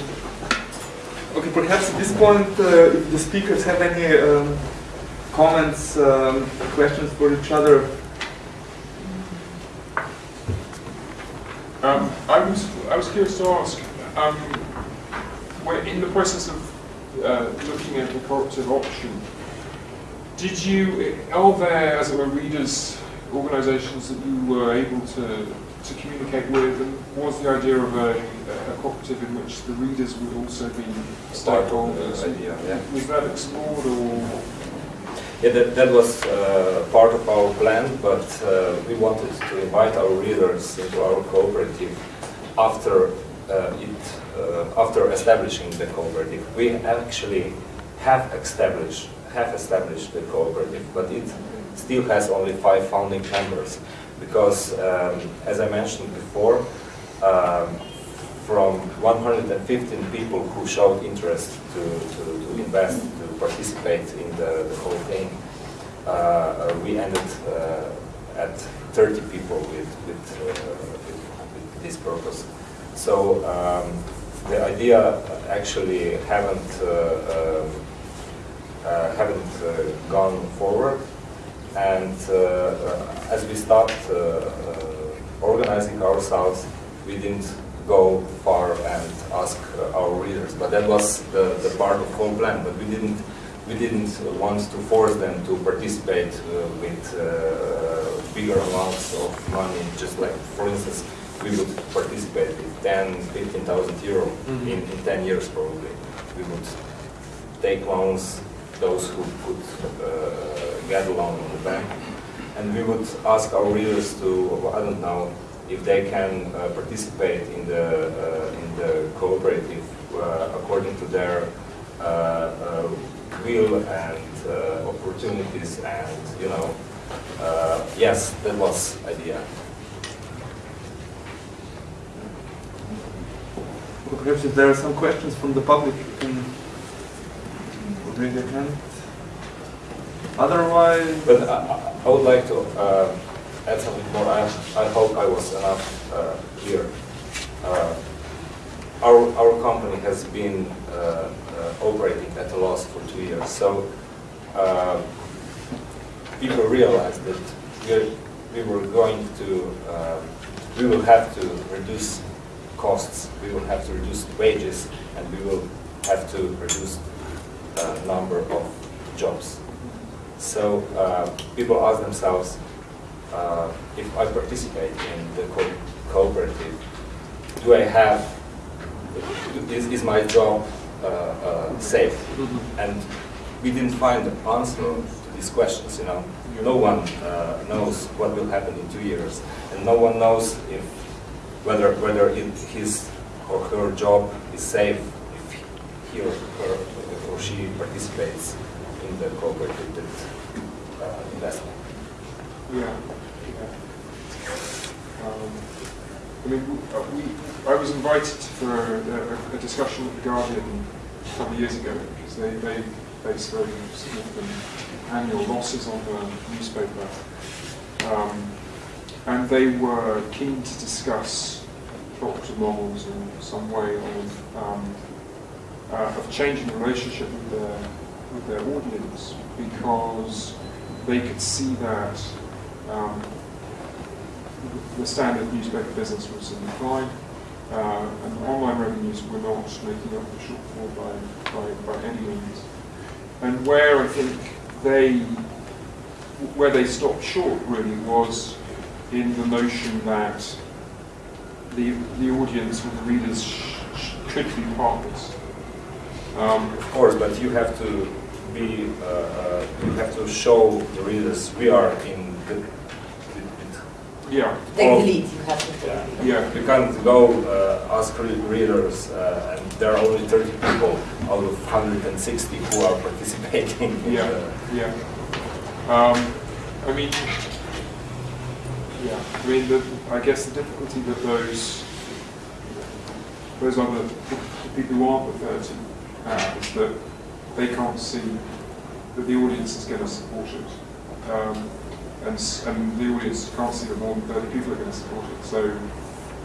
[SPEAKER 1] Perhaps at this point, uh, if the speakers have any um, comments, um, questions for each other.
[SPEAKER 4] Um, I was I was curious to ask. Um, in the process of uh, looking at the cooperative option. Did you are there, as it were, readers organisations that you were able to to communicate with, and was the idea of a cooperative in which the readers would also be stakeholders?
[SPEAKER 3] idea, yeah.
[SPEAKER 4] Was that explored or?
[SPEAKER 3] Yeah, that, that was uh, part of our plan, but uh, we wanted to invite our readers into our cooperative after uh, it, uh, after establishing the cooperative. We actually have established have established the cooperative, but it still has only five founding members because, um, as I mentioned before, um, from 115 people who showed interest to, to, to invest, to participate in the, the whole thing, uh, we ended uh, at 30 people with, with, uh, with, with this purpose. So um, the idea actually haven't uh, um, uh, haven't uh, gone forward, and as we start organizing ourselves, we didn't go far and ask our readers. But that was the, the part of whole plan. But we didn't we didn't want to force them to participate uh, with uh, bigger amounts of money. Just like, for instance, we would participate with 10, 15,000 euro
[SPEAKER 1] Mhm.
[SPEAKER 3] in, in 10 years probably. We would take loans, those who could uh, get a loan in the bank, and we would ask our readers to, I don't know, if they can uh, participate in the uh, in the cooperative uh, according to their uh, uh, will and uh, opportunities, and you know, uh, yes, that was idea.
[SPEAKER 1] Perhaps if there are some questions from the public, you can bring your hand. Otherwise,
[SPEAKER 3] But I, I- I would like to uh, add something more. I, I hope I was enough uh, clear. Uh, our, our company has been uh, uh, operating at a loss for two years, so uh, people realized that we, we were going to, uh, we will have to reduce costs, we will have to reduce wages, and we will have to reduce uh, number of jobs. So uh, people ask themselves, uh, if I participate in the co- cooperative, do I have, is, is my job uh, uh, safe? And we didn't find the answer to these questions, you know. No one uh, knows what will happen in two years, and no one knows if whether whether it, his or her job is safe if he or her or she participates in the cooperative uh, investment.
[SPEAKER 4] Yeah. Um, I mean, uh, we, I was invited for a, a, a discussion at The Guardian a couple of years ago because they, they face very significant annual losses on the newspaper. Um, and they were keen to discuss cooperative models and some way of, um, uh, of changing the relationship with their, with their audience because they could see that um, the standard newspaper business was in decline, uh, and online revenues were not making up the shortfall by, by, by any means. And where I think they where they stopped short really was in the notion that the, the audience or the readers could be partners. Um,
[SPEAKER 3] Of course, but you have to be, uh, uh, you have to show the readers we are in good. With- with-
[SPEAKER 4] yeah,
[SPEAKER 2] Take
[SPEAKER 3] Oh.
[SPEAKER 2] the lead, you have to take
[SPEAKER 3] Yeah.
[SPEAKER 2] the lead.
[SPEAKER 4] yeah,
[SPEAKER 3] You can't go uh, ask readers, uh, and there are only 30 people out of 160 who are participating.
[SPEAKER 4] Yeah.
[SPEAKER 3] the-
[SPEAKER 4] Yeah. Um, I mean, yeah, I mean, the, I guess the difficulty that those, those other the people who aren't referred to have is that they can't see that the audience is going to support it. Um, and, and the audience can't see that more than 30 people are going to support it. So,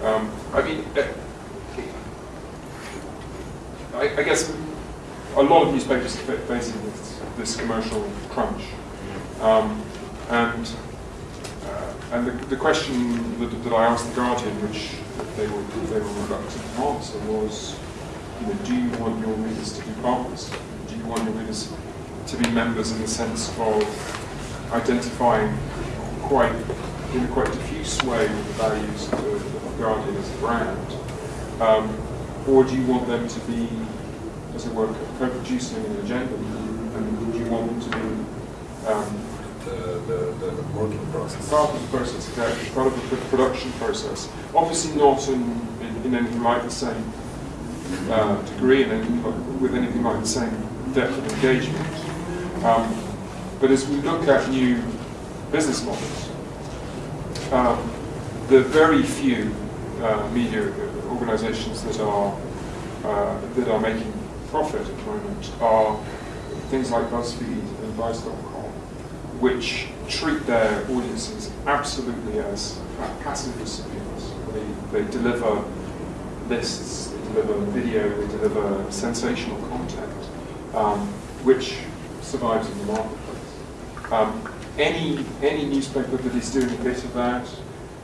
[SPEAKER 4] um, I mean, eh, I, I guess a lot of newspapers are facing this, this commercial crunch. Um, and uh, and the, the question that, that I asked the Guardian, which they were, they were reluctant to answer, was, you know, do you want your readers to be partners? Do you want your readers to be members in the sense of identifying quite, in a quite diffuse way with the values of the, of Guardian as a brand? Um, or do you want them to be, as it were, co-producing an agenda? And do you want them to be um,
[SPEAKER 3] The, the, the working process.
[SPEAKER 4] part of the process, exactly, part of the production process. Obviously not in, in, in anything like the same uh, degree and with anything like the same depth of engagement. Um, but as we look at new business models, um, the very few uh, media organisations that are uh, that are making profit at the moment are things like BuzzFeed and Vice.com, which treat their audiences absolutely as passive recipients. They, they deliver lists, they deliver video, they deliver sensational content, um, which survives in the marketplace. Um, any, any newspaper that is doing a bit of that,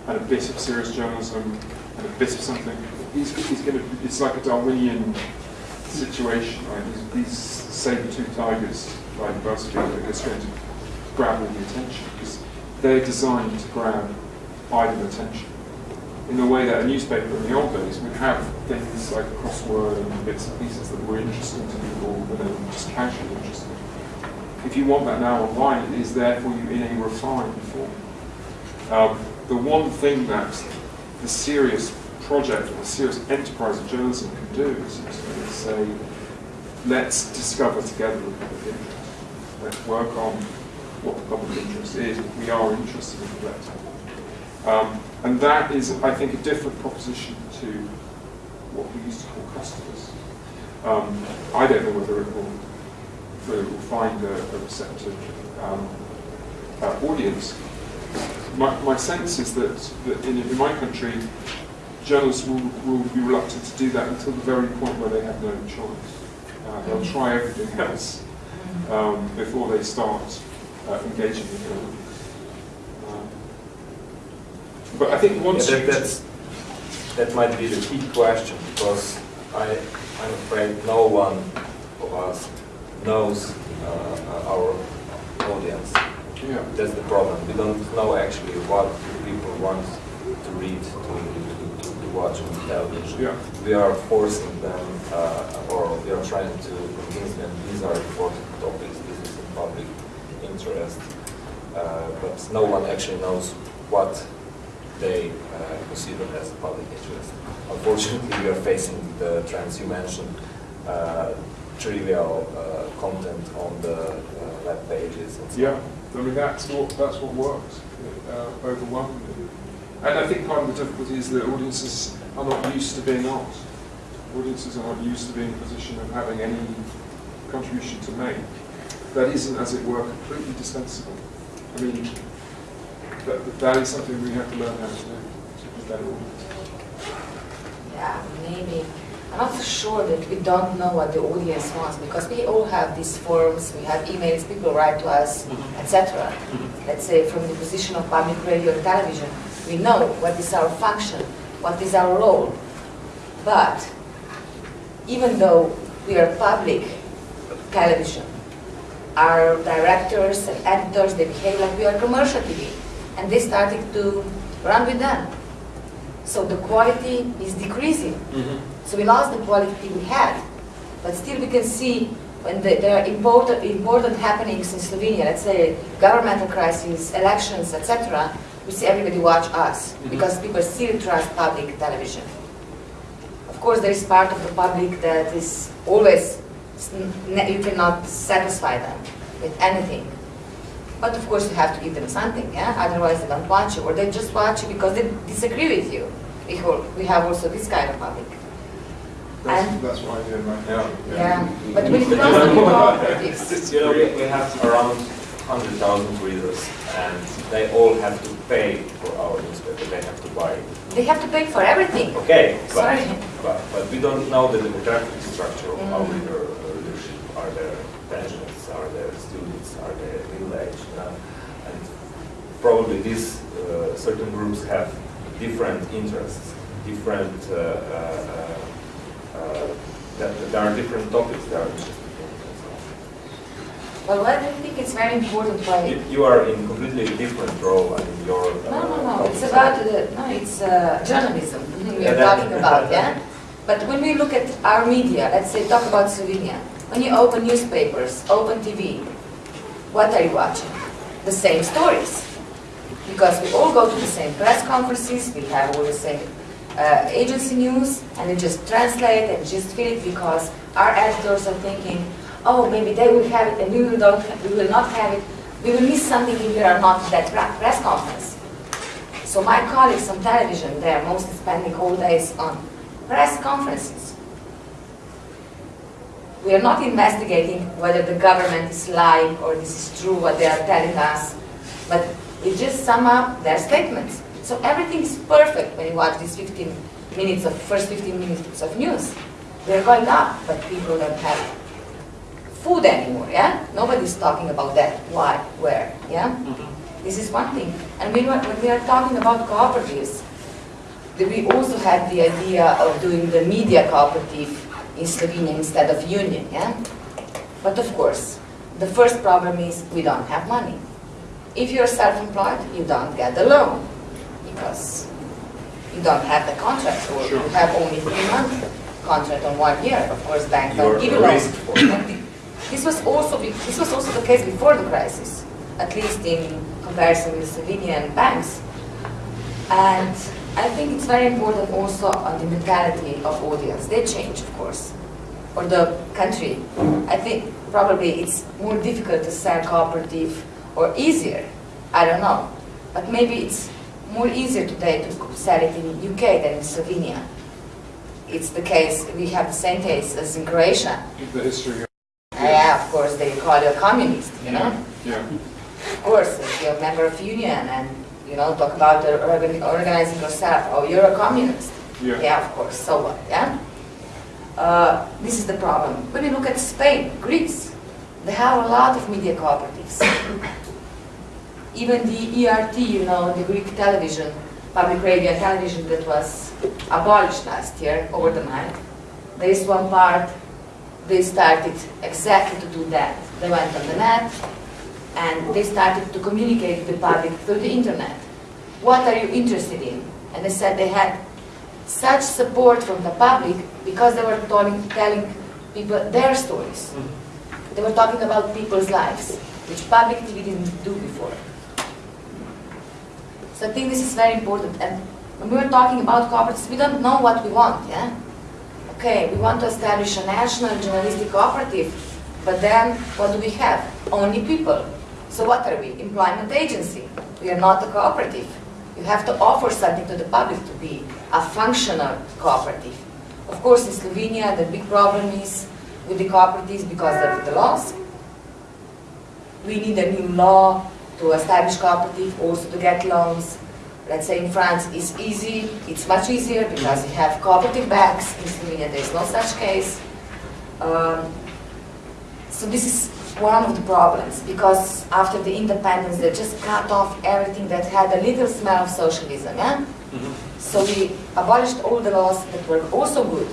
[SPEAKER 4] and a bit of serious journalism, and a bit of something, is, going to, it's like a Darwinian situation, right? These, these saber-toothed tigers like BuzzFeed are just going to grab all the attention because they're designed to grab idle attention. In the way that a newspaper in the old days would have things like crossword and bits and pieces that were interesting to people, but were just casually. If you want that now online, it is there for you in a refined form. Um, the one thing that the serious project or the serious enterprise of journalism can do is, say, let's discover together the public interest. Let's work on what the public interest is. We are interested in collecting. Um, and that is, I think, a different proposition to what we used to call customers. Um, I don't know whether it will, will find a, a receptive um, uh, audience. My, my sense is that, that in, in my country, journalists will, will be reluctant to do that until the very point where they have no choice. Uh, they'll try everything else um, before they start uh, engaging with their. Um, but I think
[SPEAKER 3] Yeah,
[SPEAKER 4] once
[SPEAKER 3] that, that's, that might be the key question because I, I'm afraid no one of us knows uh, our audience.
[SPEAKER 4] Yeah.
[SPEAKER 3] That's the problem. We don't know actually what people want to read, to, to, to, to watch on television.
[SPEAKER 4] Yeah.
[SPEAKER 3] We are forcing them, uh, or we are trying to convince them these are important topics, this is in public interest. Uh, but no one actually knows what they uh, consider as public interest. Unfortunately, we are facing the trends you mentioned, uh, trivial uh, content on the uh, web pages and so
[SPEAKER 4] Yeah. I mean that's what that's what works uh, overwhelmingly. And I think part of the difficulty is that audiences are not used to being asked. Audiences are not used to being in a position of having any contribution to make. That isn't, as it were, completely dispensable. I mean, that, that is something we have to learn how to do to be better audience.
[SPEAKER 2] Yeah, maybe. I'm not sure that we don't know what the audience wants because we all have these forums, we have emails, people write to us, mm-hmm. etc. Mm-hmm. Let's say from the position of public radio and television, we know what is our function, what is our role. But even though we are public television, our directors and editors, they behave like we are commercial TV. And they started to run with them. So the quality is decreasing. Mm-hmm. So we lost the quality we had. But still we can see when the, there are important, important happenings in Slovenia, let's say governmental crises, elections, etc., we see everybody watch us mm-hmm. because people still trust public television. Of course, there is part of the public that is always, you cannot satisfy them with anything. But of course, you have to give them something, yeah? Otherwise, they don't watch you, or they just watch you because they disagree with you. We We have also this kind of public.
[SPEAKER 4] That's,
[SPEAKER 2] And-
[SPEAKER 4] that's what I did, right? Yeah.
[SPEAKER 2] Yeah, but when it comes to cooperatives,
[SPEAKER 3] You know, we, we have around 100,000 readers and they all have to pay for our newspaper, they have to buy it.
[SPEAKER 2] they have to pay for everything.
[SPEAKER 3] Okay, but,
[SPEAKER 2] Sorry.
[SPEAKER 3] but, but we don't know the demographic structure of our
[SPEAKER 2] Mm.
[SPEAKER 3] reader, uh, readership. Are there pensioners, are there students, are there middle age? You know? And probably these uh, certain groups have different interests, different, uh, uh, uh, uh, that, there are different topics they are interested in. and so on.
[SPEAKER 2] I think it's very important why.
[SPEAKER 3] You, you are in completely different role, your. uh,
[SPEAKER 2] No, no, no, it's about, no, it's uh, journalism we are talking about, yeah? But when we look at our media, let's say talk about Slovenia, when you open newspapers, open TV, what are you watching? The same stories. Because we all go to the same press conferences, we have all the same uh, agency news, and we just translate and just fill it because our editors are thinking, oh, maybe they will have it and we will, don't, we will not have it. We will miss something if we are not at that press conference. So my colleagues on television, they are mostly spending all days on press conferences. We are not investigating whether the government is lying or this is true what they are telling us, but we just sum up their statements. So everything is perfect when you watch these 15 minutes of first 15 minutes of news. They're going up, but people don't have food anymore, yeah? Nobody's talking about that. Why? Where? Yeah? Mm-hmm. This is one thing. And when, we're- when we are talking about cooperatives, we also had the idea of doing the media cooperative in Slovenia instead of union, yeah? But of course, the first problem is we don't have money. If you're self-employed, you don't get the loan because you don't have the contract or you have only three month contract on one year. Of course, banks don't give you loans.
[SPEAKER 3] risk for-
[SPEAKER 2] And the- This was also this was also the case before the crisis, at least in comparison with Slovenian banks. And I think it's very important also on the mentality of audience. They change, of course, or the country. I think probably it's more difficult to sell cooperative or easier. I don't know, but maybe it's more easier today to sell it in UK than in Slovenia. It's the case. We have the same case as in Croatia.
[SPEAKER 4] The history of,
[SPEAKER 2] Yeah, of course, they call you a communist, you know?
[SPEAKER 4] yeah.
[SPEAKER 2] Of course, if you're a member of union and, you know, talk about organizing yourself, oh, you're a communist.
[SPEAKER 4] Yeah.
[SPEAKER 2] Yeah, of course, so what, yeah? Uh, this is the problem. When you look at Spain, Greece, they have a lot of media cooperatives. Even the ERT, you know, the Greek television, public radio television that was abolished last year over the night, there is one part they started exactly to do that. They went on the net and they started to communicate with the public through the internet. What are you interested in? And they said they had such support from the public because they were telling, telling people their stories. Mm-hmm. They were talking about people's lives, which public TV didn't do before. So I think this is very important. And when we were talking about cooperatives, we don't know what we want, yeah? Okay, we want to establish a national journalistic cooperative, but then what do we have? Only people. So what are we? Employment agency. We are not a cooperative. You have to offer something to the public to be a functional cooperative. Of course, in Slovenia, the big problem is with the cooperatives because of the laws. We need a new law to establish cooperative, also to get loans. Let's say in France it's easy, it's much easier because you have cooperative banks. In Slovenia there is no such case. Um, so this is one of the problems because after the independence they just cut off everything that had a little smell of socialism. Yeah? So we abolished all the laws that were also good,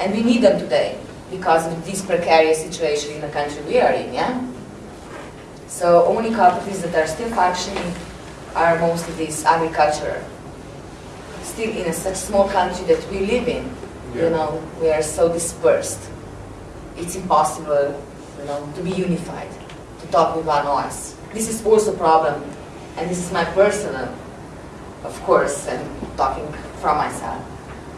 [SPEAKER 2] and we need them today because of this precarious situation in the country we are in. Yeah. So only companies that are still functioning are mostly these agriculture. Still in a such small country that we live in,
[SPEAKER 4] Yeah.
[SPEAKER 2] you know, we are so dispersed. It's impossible, you know, to be unified, to talk with one voice. This is also a problem, and this is my personal, of course, and talking from myself,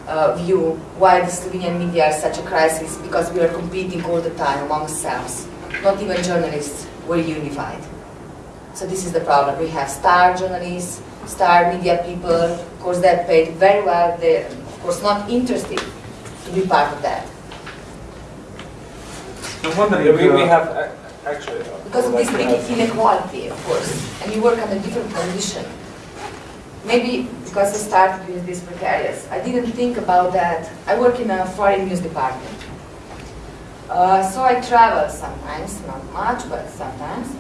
[SPEAKER 2] uh, view why the Slovenian media are such a crisis because we are competing all the time among ourselves. Not even journalists were unified. So this is the problem. We have star journalists, star media people, of course they're paid very well, they're of course not interested to be part of that.
[SPEAKER 1] I'm wondering.
[SPEAKER 3] We, we
[SPEAKER 1] uh,
[SPEAKER 3] have ac- actually. uh,
[SPEAKER 2] Because of this big
[SPEAKER 3] to
[SPEAKER 2] inequality, of course, and you work under different condition. Maybe because I started with this precarious, I didn't think about that. I work in a foreign news department. Uh, so I travel sometimes, not much, but sometimes.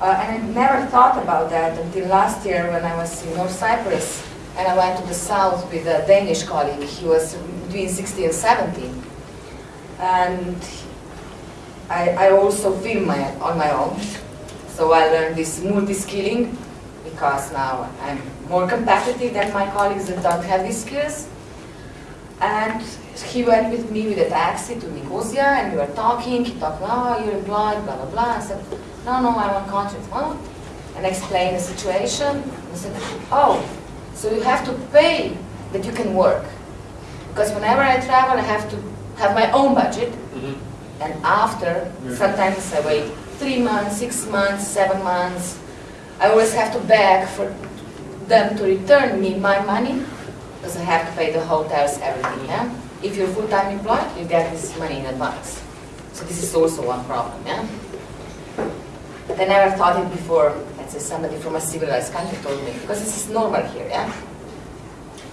[SPEAKER 2] Uh, and I never thought about that until last year when I was in North Cyprus and I went to the south with a Danish colleague. He was between 60 and 70. And I, I also film my, on my own. So I learned this multi-skilling because now I'm more competitive than my colleagues that don't have these skills. And he went with me with a taxi to Nicosia and we were talking. He talked, oh, you're employed, blah, blah, blah. I said, no, no, I'm on contract. Oh. And I explained the situation. I said, oh, so you have to pay that you can work. Because whenever I travel, I have to have my own budget.
[SPEAKER 4] Mhm.
[SPEAKER 2] And after,
[SPEAKER 4] Yeah.
[SPEAKER 2] sometimes I wait three months, six months, seven months. I always have to beg for them to return me my money because I have to pay the hotels, everything, yeah? If you're full-time employed, you get this money in advance. So this is also one problem, yeah? But I never thought it before, let's say somebody from a civilized country told me, because this is normal here, yeah?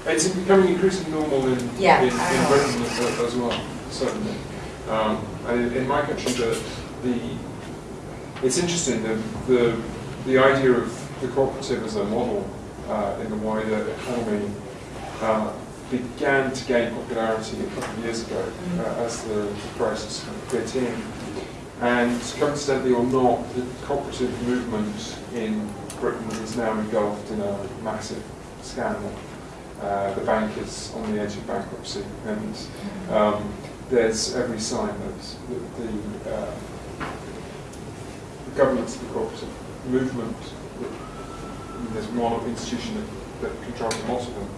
[SPEAKER 4] It's becoming increasingly normal in,
[SPEAKER 2] Yeah,
[SPEAKER 4] in, in. Britain as, as well, certainly. Um, and in, in my country, the, the it's interesting the, the the idea of the cooperative as a model uh, in the wider economy uh, began to gain popularity a couple of years ago uh, as the, the crisis kind of bit in. And coincidentally or not, the cooperative movement in Britain is now engulfed in a massive scandal. Uh, the bank is on the edge of bankruptcy, and um, there's every sign that the, the, uh, the governance of the cooperative movement, there's one institution that, that controls lot of them,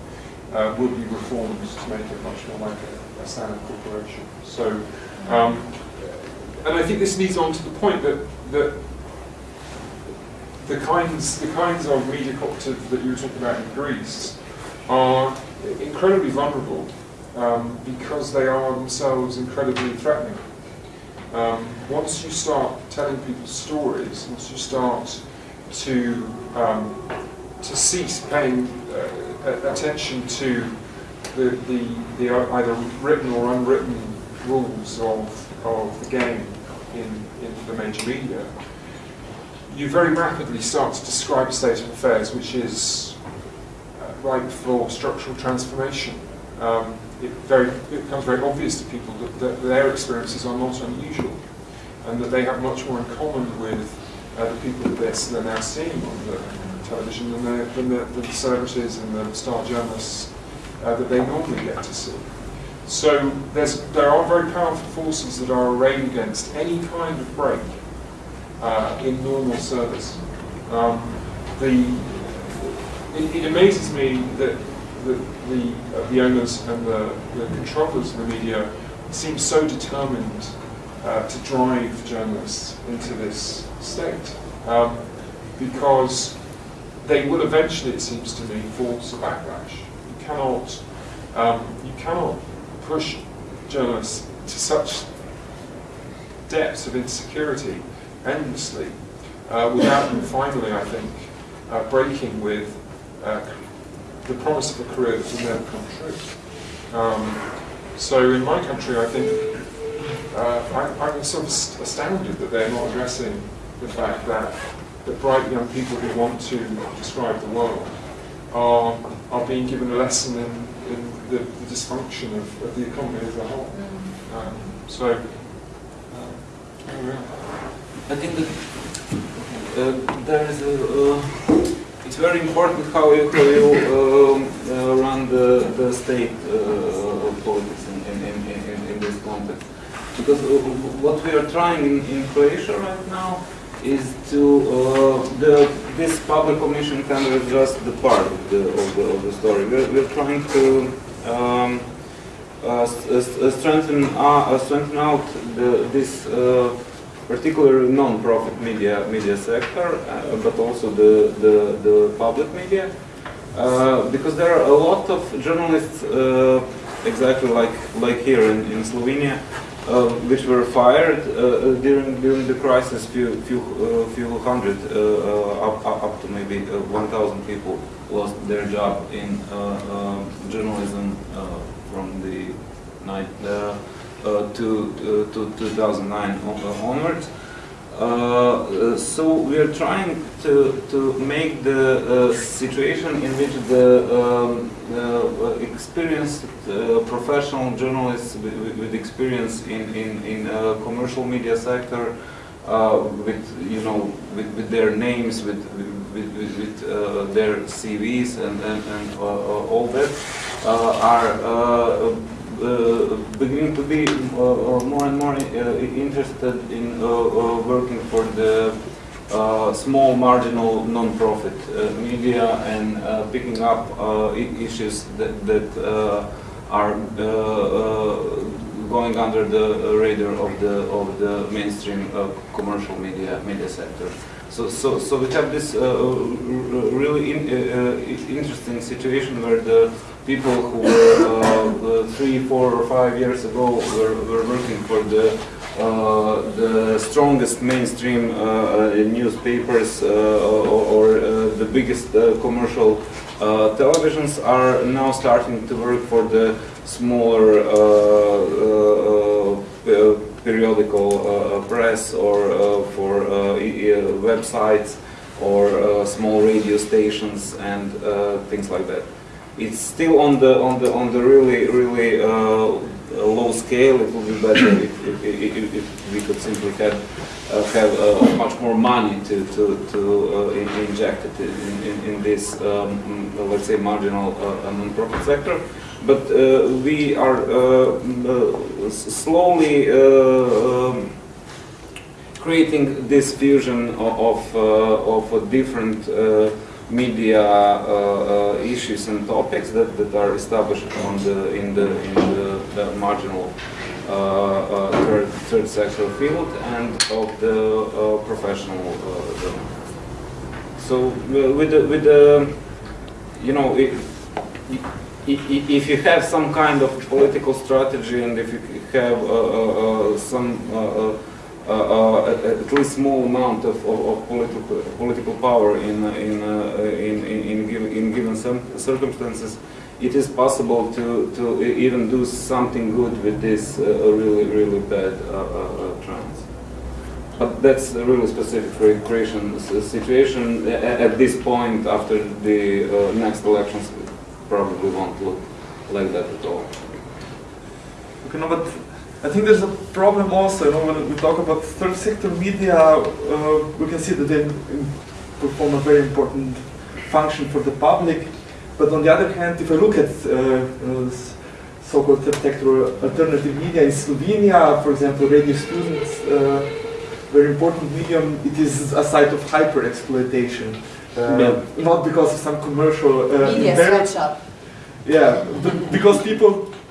[SPEAKER 4] uh, will be reformed to make it much more like a, a standard corporation. So, um, and I think this leads on to the point that, that the kinds, the kinds of media cooperative that you were talking about in Greece are incredibly vulnerable um, because they are themselves incredibly threatening. Um, once you start telling people stories, once you start to um, to cease paying uh, attention to the, the, the either written or unwritten rules of, of the game in, in the major media, you very rapidly start to describe a state of affairs which is uh, ripe for structural transformation. Um, it, very, it becomes very obvious to people that, that their experiences are not unusual and that they have much more in common with uh, the people that they're now seeing on the television than the, than the, than the celebrities and the star journalists uh, that they normally get to see. So there's, there are very powerful forces that are arrayed against any kind of break uh, in normal service. Um, the, it, it amazes me that the, the, uh, the owners and the, the controllers of the media seem so determined uh, to drive journalists into this state. Um, because they will eventually, it seems to me, force a backlash. You cannot, um, you cannot push journalists to such depths of insecurity endlessly uh, without them finally, I think, uh, breaking with uh, the promise of a career that will never come true. Um, so in my country, I think uh, I, I'm sort of astounded that they're not addressing the fact that that bright young people who want to describe the world are, are being given a lesson in, in the, the dysfunction of, of the economy as a whole. Um, so, um, there we are.
[SPEAKER 5] I think that uh, there is a, uh, it's very important how you, how you um, uh, run the, the state uh, politics in, in, in, in, in this context. Because uh, what we are trying in, in Croatia right now is to, uh, the, this public commission kind of just the part of the, of the, of the story. We're, we're trying to um, uh, s- uh, strengthen, uh, uh, strengthen out the, this uh, particular non-profit media media sector, uh, but also the, the, the public media, uh, because there are a lot of journalists, uh, exactly like like here in, in Slovenia, uh, which were fired uh, during during the crisis. Few few uh, few hundred, uh, uh, up, up to maybe uh, 1,000 people lost their job in uh, uh, journalism uh, from the night. Uh, uh, to, uh, to 2009 uh, onwards. Uh, so we are trying to, to make the uh, situation in which the um, uh, experienced uh, professional journalists with, with- experience in, in, in uh, commercial media sector with you know with, with their names with with, with, their CVs and, and, and all that are beginning to be uh, uh, more and more uh, interested in uh, uh, working for the uh, small marginal non-profit uh, media and uh, picking up uh, issues that, that uh, are uh, uh, going under the radar of the of the mainstream uh, commercial media media sector. So, so, so we have this uh, really in, uh, uh, interesting situation where the people who uh, uh, three, four, or five years ago were, were working for the uh, the strongest mainstream uh, uh, newspapers uh, or, the biggest commercial televisions are now starting to work for the smaller periodical press or for websites or small radio stations and things like that. It's still on the on the on the really really uh, low scale. It would be better if, if, if, if we could simply have uh, have uh, much more money to to to inject it in, in, in this um, mm, let's say marginal non-profit sector. But uh, we are uh, mm, uh, slowly um, creating this fusion of, of different media uh, uh, issues and topics that, that are established on the, in, the, in the, the marginal uh, third, third sector field and of the professional. So with the, with the you know, i- i- i- if you have some kind of political strategy and if you have uh, uh, some uh, at at least small amount of, of, of political political power in in, uh, in in in given, in given circumstances, it is possible to to even do something good with this uh, really really bad uh, trends. But that's a really specific for Croatian situation. A- a- At this point, after the uh, next elections, probably won't look like that at all.
[SPEAKER 1] Okay, no, but I think there's a problem also, you know, when we talk about third sector media, uh, we can see that they perform a very important function for the public. But on the other hand, if I look at uh, you know, this so-called third sector alternative media in Slovenia, for example, Radio Students, uh, very important medium, it is a site of hyper exploitation. Uh,
[SPEAKER 5] Yeah.
[SPEAKER 1] Not because of some commercial uh,
[SPEAKER 2] Media sweatshop.
[SPEAKER 1] yeah, because people s-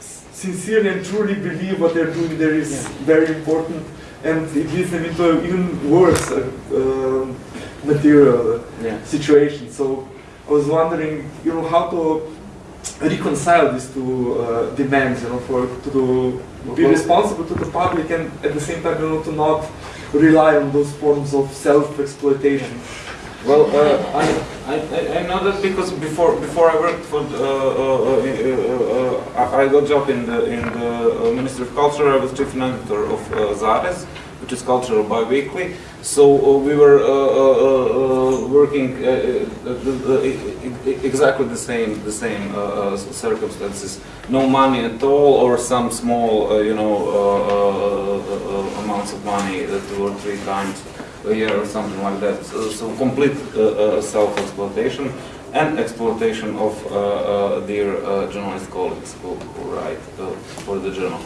[SPEAKER 1] sincerely and truly believe what they're doing there is
[SPEAKER 5] Yeah.
[SPEAKER 1] very important, and it leads them into even worse uh, um material uh,
[SPEAKER 5] Yeah.
[SPEAKER 1] situation. So I was wondering, you know, how to reconcile these two uh, demands, you know, for to do, be responsible to the public and at the same time, you know, to not rely on those forms of self-exploitation.
[SPEAKER 5] Well, uh, I, I, I- know that because before before I worked for the, uh, uh, uh, uh, uh, I got job in the in the uh, Ministry of Culture. I was chief editor of uh, Zarez, which is Cultural Biweekly. So uh, we were uh, uh, uh, uh, working uh, uh, e- e- exactly the same the same uh, uh, circumstances. No money at all, or some small uh, you know uh, uh, uh, uh, amounts of money, uh, two or three times a year or something like that. So, so complete uh, uh, self-exploitation and exploitation of uh, uh, their uh, journalist colleagues who, who write uh, for the journal.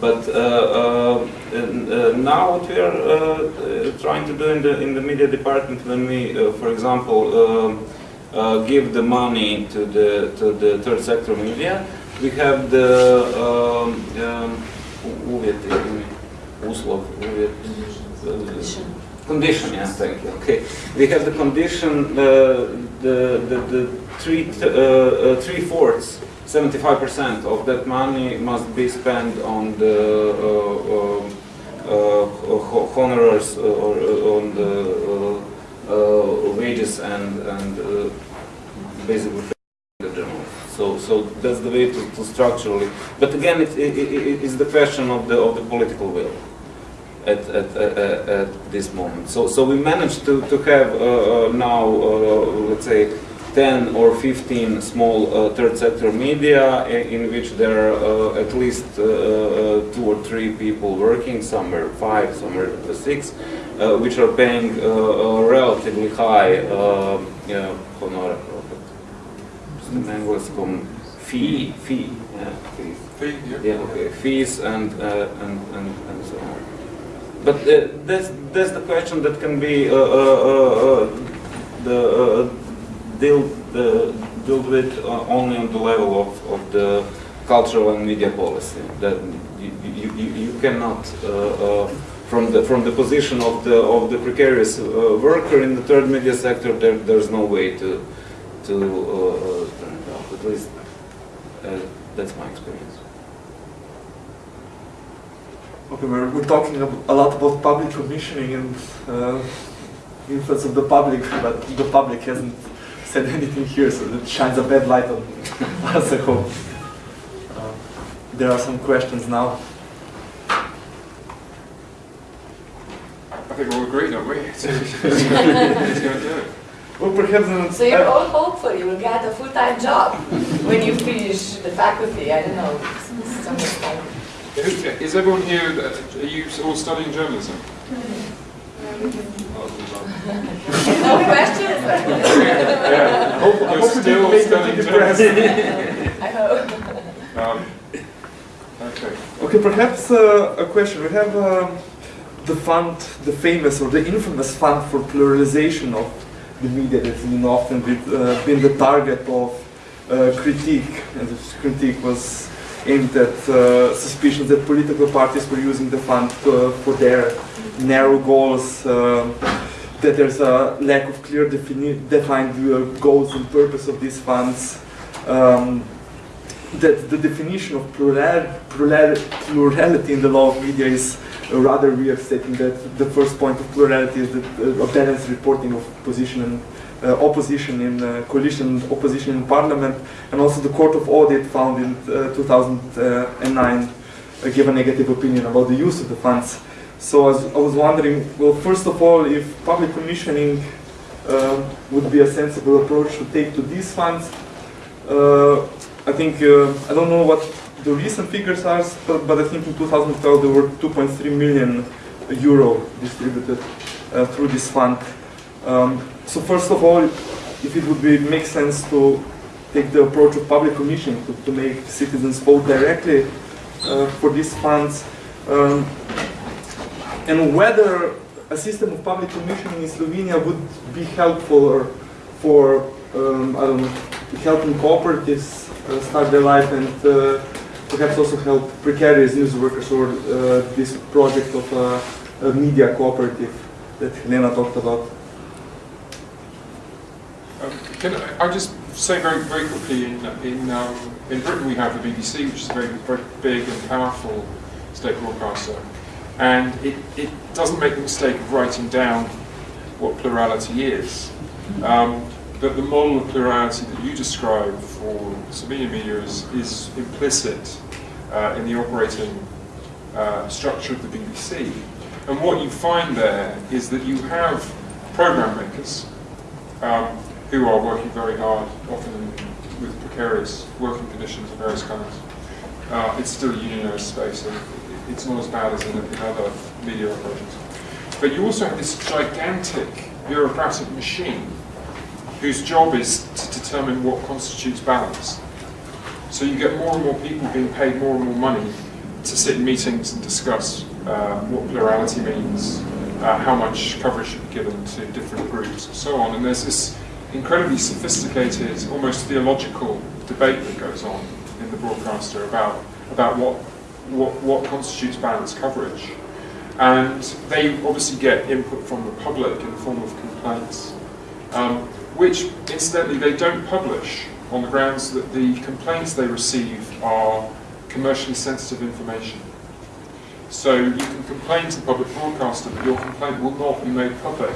[SPEAKER 5] But uh, uh, now what we are uh, trying to do in the in the media department, when we, uh, for example, um, uh, give the money to the to the third sector media, we have the um, um, uh, condition. yes, thank you. Okay, we have the condition, uh, the the the three uh, uh, three fourths. 75% of that money must be spent on the uh, um, uh, honorars uh, or uh, on the uh, uh, wages and, and uh, basically the journalists. So, so that's the way to, to structurally. But again, it, it, it, it's the question of the of the political will at, at, at, at this moment. So, so we managed to, to have uh, uh, now, uh, let's say, 10 or 15 small uh, third sector media in which there are uh, at least uh, two or three people working, some are five, some are six, uh, which are paying uh, relatively high yeah, honor, na engleskom fee, fee, yeah, fee.
[SPEAKER 4] Fee, yeah.
[SPEAKER 5] Yeah, okay, fees and, uh, and, and, and so on. But uh, that's, that's the question that can be uh, uh, uh, uh, the, uh, dealt, dealt with only on the level of, of the cultural and media policy. That you, you, you cannot, from the from the position of the of the precarious worker in the third media sector, there, there's no way to to turn it off. At least that's my experience.
[SPEAKER 1] Okay, we're, we're talking a lot about public commissioning and uh, influence of the public, but the public hasn't said anything here, so it shines a bad light on us, I hope. Uh, there are some questions now.
[SPEAKER 4] I think we'll agree, aren't we? It's it's going to do it.
[SPEAKER 1] Well, perhaps uh,
[SPEAKER 2] So you're all hopeful you will get a full-time job when you finish the faculty, I don't know, some kind.
[SPEAKER 4] Who- Is everyone here, uh, are you all studying journalism?
[SPEAKER 2] No questions?
[SPEAKER 4] Yeah.
[SPEAKER 1] hope,
[SPEAKER 4] You're
[SPEAKER 1] hope
[SPEAKER 4] still
[SPEAKER 1] didn't
[SPEAKER 4] studying
[SPEAKER 1] them too depressed.
[SPEAKER 2] I hope.
[SPEAKER 4] Um, Okay.
[SPEAKER 1] Okay, perhaps uh, a question. We have um, the fund, the famous or the infamous fund for pluralization of the media that's been often been, uh, been the target of uh, critique, and this critique was aimed at uh, suspicions that political parties were using the fund uh, for their narrow goals. um that there's a lack of clear defined uh, goals and purpose of these funds. Um, that the definition of plural, plural, plurality in the law of media is uh, rather weird, stating that the first point of plurality is the, uh, balanced reporting of position and uh, opposition in uh, coalition, opposition in parliament, and also the Court of Audit found in uh, 2009 uh, gave a negative opinion about the use of the funds. So I was, I was wondering, well, first of all, if public commissioning uh, would be a sensible approach to take to these funds. Uh, I think, uh, I don't know what the recent figures are, but, but I think in 2012 there were 2.3 million euro distributed uh, through this fund. Um, so first of all, if it would be, make sense to take the approach of public commission to, to make citizens vote directly uh, for these funds, um, and whether a system of public commissioning in Slovenia would be helpful or for, um, I don't know, helping cooperatives uh, start their life and uh, perhaps also help precarious news workers or uh, this project of a media cooperative that Helena talked about.
[SPEAKER 4] Can I, I'll just say very, very quickly, in, in, um, in Britain we have the BBC, which is a very, very big and powerful state broadcaster. And it, it doesn't make the mistake of writing down what plurality is. Um, but the model of plurality that you describe for Slovenian media is, is implicit uh, in the operating uh, structure of the BBC. And what you find there is that you have program makers um, who are working very hard, often with precarious working conditions of various kinds. Uh, it's still a unionized space, and it's not as bad as in, in other media operations. But you also have this gigantic bureaucratic machine whose job is to determine what constitutes balance. So you get more and more people being paid more and more money to sit in meetings and discuss uh, what plurality means, uh, how much coverage should be given to different groups, and so on. And there's this incredibly sophisticated, almost theological debate that goes on in the broadcaster about about what what, what constitutes balanced coverage. And they obviously get input from the public in the form of complaints, um, which incidentally they don't publish on the grounds that the complaints they receive are commercially sensitive information. So you can complain to the public broadcaster, but your complaint will not be made public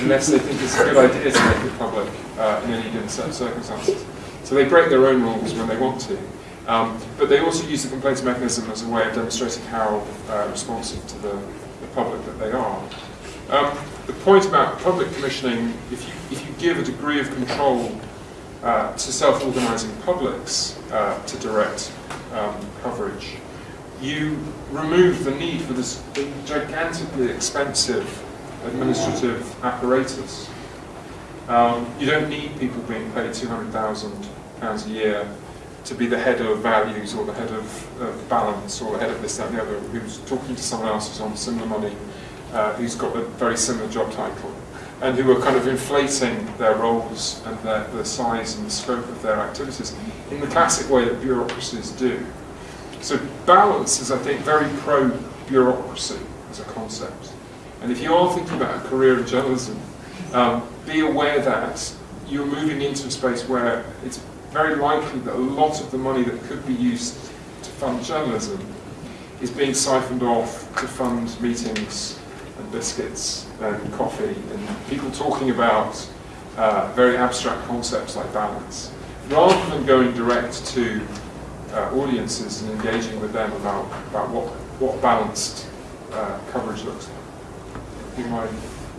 [SPEAKER 4] unless they think it's a good idea to make it public uh, in any given set of circumstances. So they break their own rules when they want to. Um, but they also use the complaints mechanism as a way of demonstrating how uh, responsive to the, the public that they are. Um, the point about public commissioning, if you, if you give a degree of control uh, to self-organising publics uh, to direct um, coverage, you remove the need for this gigantically expensive administrative apparatus. Um, you don't need people being paid £200,000 a year to be the head of values or the head of, of, balance or the head of this, that and the other, who's talking to someone else who's on similar money, uh, who's got a very similar job title, and who are kind of inflating their roles and their, the size and the scope of their activities in the classic way that bureaucracies do. So balance is, I think, very pro-bureaucracy as a concept. And if you are thinking about a career in journalism, um, be aware that you're moving into a space where it's very likely that a lot of the money that could be used to fund journalism is being siphoned off to fund meetings and biscuits and coffee and people talking about uh, very abstract concepts like balance, rather than going direct to uh, audiences and engaging with them about, about what, what balanced uh, coverage looks like.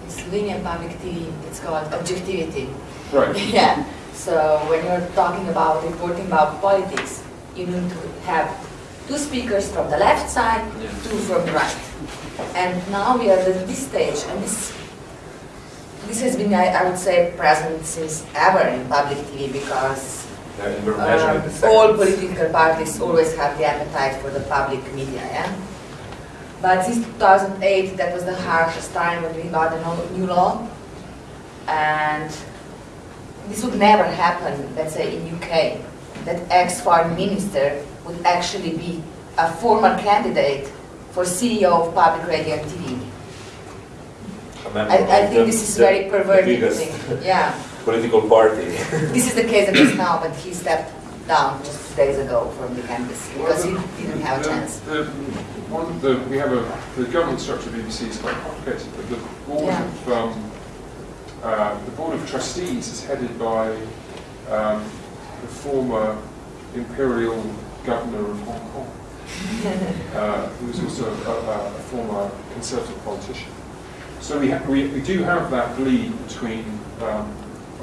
[SPEAKER 2] It's linear public TV, it's called objectivity.
[SPEAKER 4] Right.
[SPEAKER 2] yeah. So when you're talking about reporting about politics, you need to have two speakers from the left side, yeah. two from the right. And now we are at this stage, and this this has been, I, I would say, present since ever in public TV because um, all political parties always have the appetite for the public media. Yeah? But since 2008, that was the harshest time when we got a new law, and this would never happen, let's say, in UK, that ex-foreign minister would actually be a former candidate for CEO of public radio and TV. I, I, think this is very perverted thing. Yeah.
[SPEAKER 3] Political party.
[SPEAKER 2] this is the case that is now, but he stepped down just two days ago from the canvas because well, the, he didn't have
[SPEAKER 4] the,
[SPEAKER 2] a chance.
[SPEAKER 4] The, one, the, we have a the government structure of BBC is quite complicated, but the board yeah. of um, uh, the board of trustees is headed by um, the former imperial governor of Hong Kong, uh, who is also a, a, former conservative politician. So we, we, we do have that bleed between um,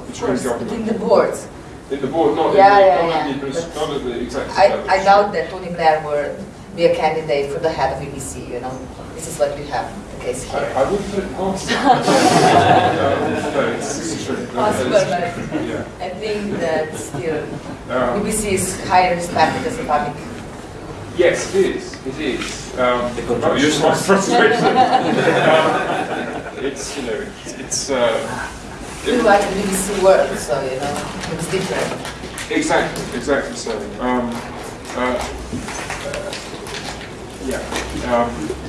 [SPEAKER 4] between
[SPEAKER 2] course, government. Between the boards.
[SPEAKER 4] In the board, not
[SPEAKER 2] yeah,
[SPEAKER 4] in the,
[SPEAKER 2] yeah,
[SPEAKER 4] not yeah. not the executive
[SPEAKER 2] I, I doubt that Tony Blair would be a candidate for the head of BBC, you know. This is what we have the case here.
[SPEAKER 4] I, I wouldn't put it past
[SPEAKER 2] Possible, but yeah. I think that still um, BBC is highly respected as a public
[SPEAKER 4] Yes, it is. It is. Um,
[SPEAKER 3] the contribution.
[SPEAKER 4] frustration. um, it's you know it's. it's uh,
[SPEAKER 2] we like the BBC world, so you know it's different.
[SPEAKER 4] Exactly. Exactly so. Um, uh, uh, yeah. Um,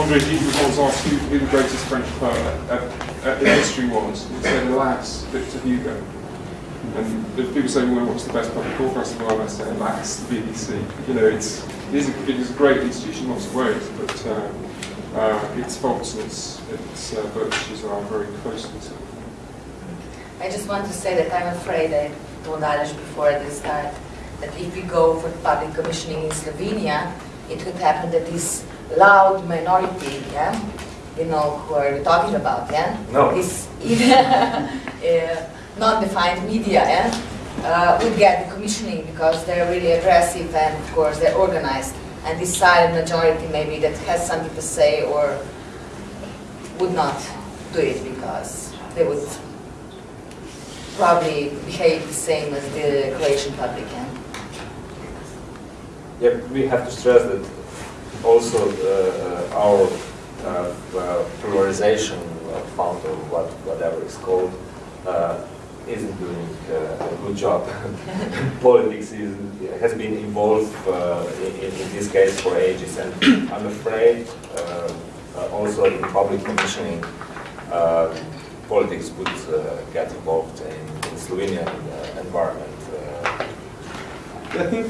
[SPEAKER 4] Andre was asked who, who the greatest French poet at, the history was. He said, alas, Victor Hugo. And if people say, well, what's the best public broadcasting? Well, I say, alas, the BBC. You know, it's, it, is a, it is a great institution in lots of ways, but uh, uh, its faults and its, its uh, virtues are very closely to
[SPEAKER 2] I just want to say that I'm afraid, I told Aleš before this the start, that if we go for public commissioning in Slovenia, it could happen that this loud minority, yeah, you know, who are we talking about, yeah?
[SPEAKER 3] No.
[SPEAKER 2] This uh, non-defined media, yeah, uh, would get the commissioning because they're really aggressive and, of course, they're organized. And this silent majority maybe that has something to say or would not do it because they would probably behave the same as the Croatian public can.
[SPEAKER 3] Yeah, we have to stress that also uh, our uh, uh, pluralization fund or what, whatever it's called uh, isn't doing uh, a good job. Politics is, has been involved uh, in, in this case for ages and I'm afraid uh, uh, also in public commissioning uh, politics would uh, get involved in, in Slovenian uh, environment. Uh,
[SPEAKER 1] I think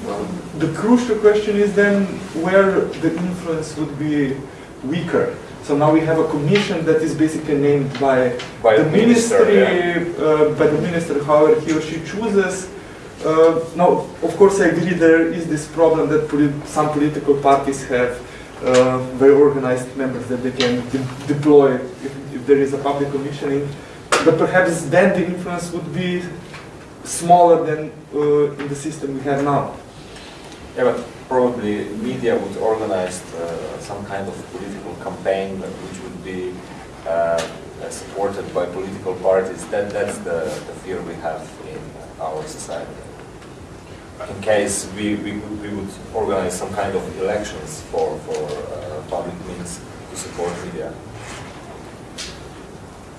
[SPEAKER 1] the crucial question is then where the influence would be weaker. So now we have a commission that is basically named by,
[SPEAKER 3] By
[SPEAKER 1] the
[SPEAKER 3] minister,
[SPEAKER 1] ministry, uh, by the minister, however he or she chooses. Uh, now, of course, I agree there is this problem that poli- some political parties have uh, very organized members that they can de- deploy if there is a public commissioning. But perhaps then the influence would be smaller than uh, in the system we have now.
[SPEAKER 3] Yeah, but probably media would organize uh, some kind of political campaign which would be uh, supported by political parties. That, that's the, the fear we have in our society. In case we, we, would- we would organize some kind of elections for, for uh, public means to support media.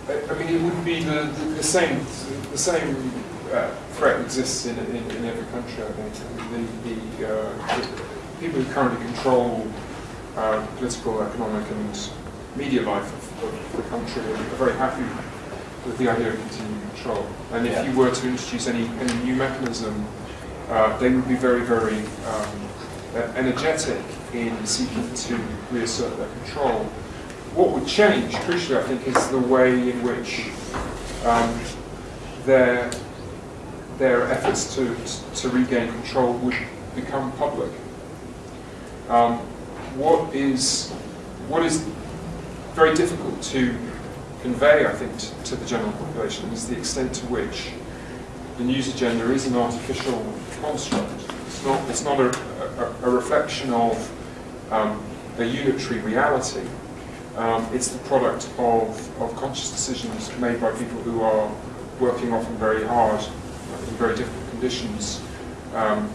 [SPEAKER 4] I I mean, it wouldn't be the, the, the same, the same uh, threat exists in, in, in every country, I think. The, the, uh, the people who currently control uh, political, economic and media life of, of the country are very happy with the idea of continuing control. And if
[SPEAKER 3] Yeah.
[SPEAKER 4] you were to introduce any, any new mechanism, uh, they would be very, very um, energetic in seeking to reassert their control. What would change, crucially, I think, is the way in which um, their their efforts to, to regain control would become public. Um, what is what is very difficult to convey, I think, to, to the general population is the extent to which the news agenda is an artificial construct. It's not, it's not a, a, a reflection of um, a unitary reality. Um, it's the product of, of conscious decisions made by people who are working often very hard in very difficult conditions um,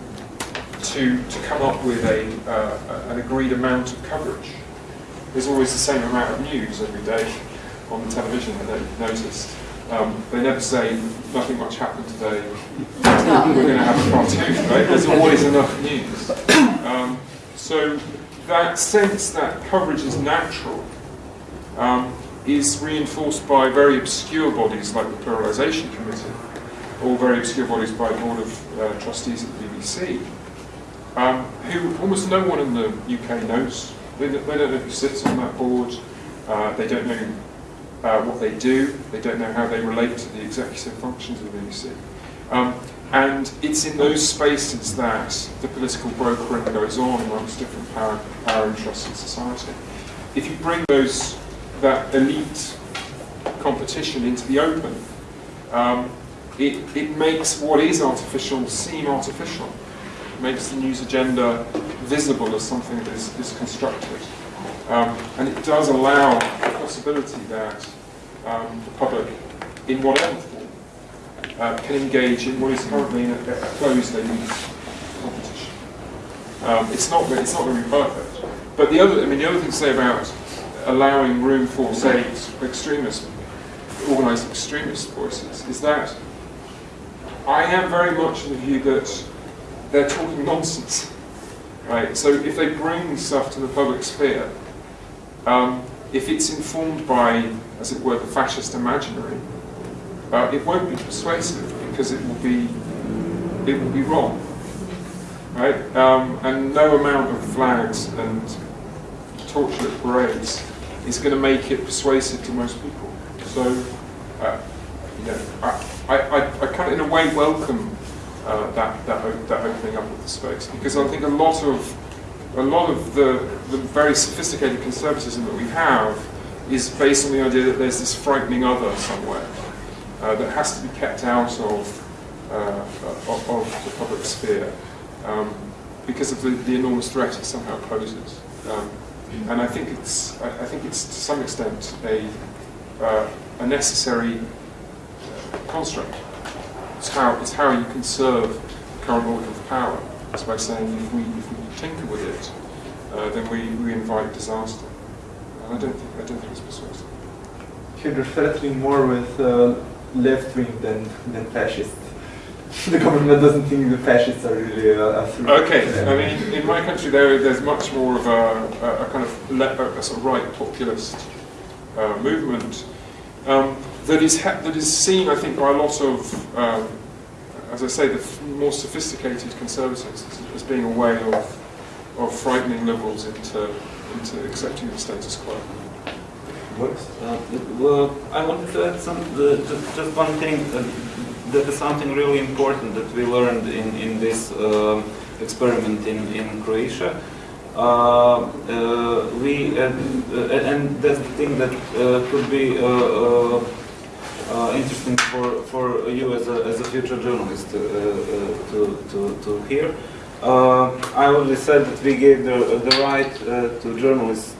[SPEAKER 4] to, to come up with a, uh, an agreed amount of coverage. There's always the same amount of news every day on the television, know you've noticed. Um, they never say, nothing much happened today, we're going to have a cartoon, right? There's always enough news. Um, so that sense that coverage is natural um, is reinforced by very obscure bodies like the Pluralisation Committee, or very obscure bodies by the Board of uh, Trustees at the BBC, um, who almost no one in the UK knows. They, they don't know who sits on that board, uh, they don't know uh, what they do, they don't know how they relate to the executive functions of the BBC. Um, and it's in those spaces that the political brokering goes on amongst different power, power interests in society. If you bring those that elite competition into the open, um, it, it makes what is artificial seem artificial. It makes the news agenda visible as something that is, is constructed. Um, and it does allow the possibility that um, the public, in whatever form, uh, can engage in what is currently a, a closed elite competition. Um, it's not it's not going to be perfect. But the other I mean the other thing to say about allowing room for say ex- extremist, organised extremist voices is that I am very much of the view that they're talking nonsense. Right? So if they bring stuff to the public sphere, um, if it's informed by, as it were, the fascist imaginary, uh, it won't be persuasive because it will be it will be wrong, right? Um, and no amount of flags and torchlit parades is going to make it persuasive to most people. So, uh, you know, I, I, I, kind of in a way welcome uh, that that, that opening up of the space because I think a lot of a lot of the, the very sophisticated conservatism that we have is based on the idea that there's this frightening other somewhere uh, that has to be kept out of, uh, of, of the public sphere um, because of the, the enormous threat it somehow poses. Um, and I think it's I, think it's to some extent a uh, a necessary construct. It's how it's how you conserve the current order of power. It's by saying if we if we tinker with it, uh, then we, we invite disaster. And I don't think I don't think it's persuasive.
[SPEAKER 1] You're more with uh, left wing than, than fascist. the government doesn't think the fascists are really uh, a threat.
[SPEAKER 4] Okay,
[SPEAKER 1] Yeah.
[SPEAKER 4] I mean, in my country, there, there's much more of a, a, a kind of le- a, a sort of right populist uh, movement um, that is ha- that is seen, I think, by a lot of, um, as I say, the f- more sophisticated conservatives as, as being a way of of frightening liberals into into accepting the status quo.
[SPEAKER 5] Uh, well, I wanted to add some, the, just, just one thing. Uh, that is something really important that we learned in, in this um, experiment in, in Croatia. Uh, uh, we uh, uh, and that's the thing that uh, could be uh, uh, uh, interesting for, for you as a, as a future journalist uh, uh, to, to, to hear. Uh, I already said that we gave the, the right uh, to journalists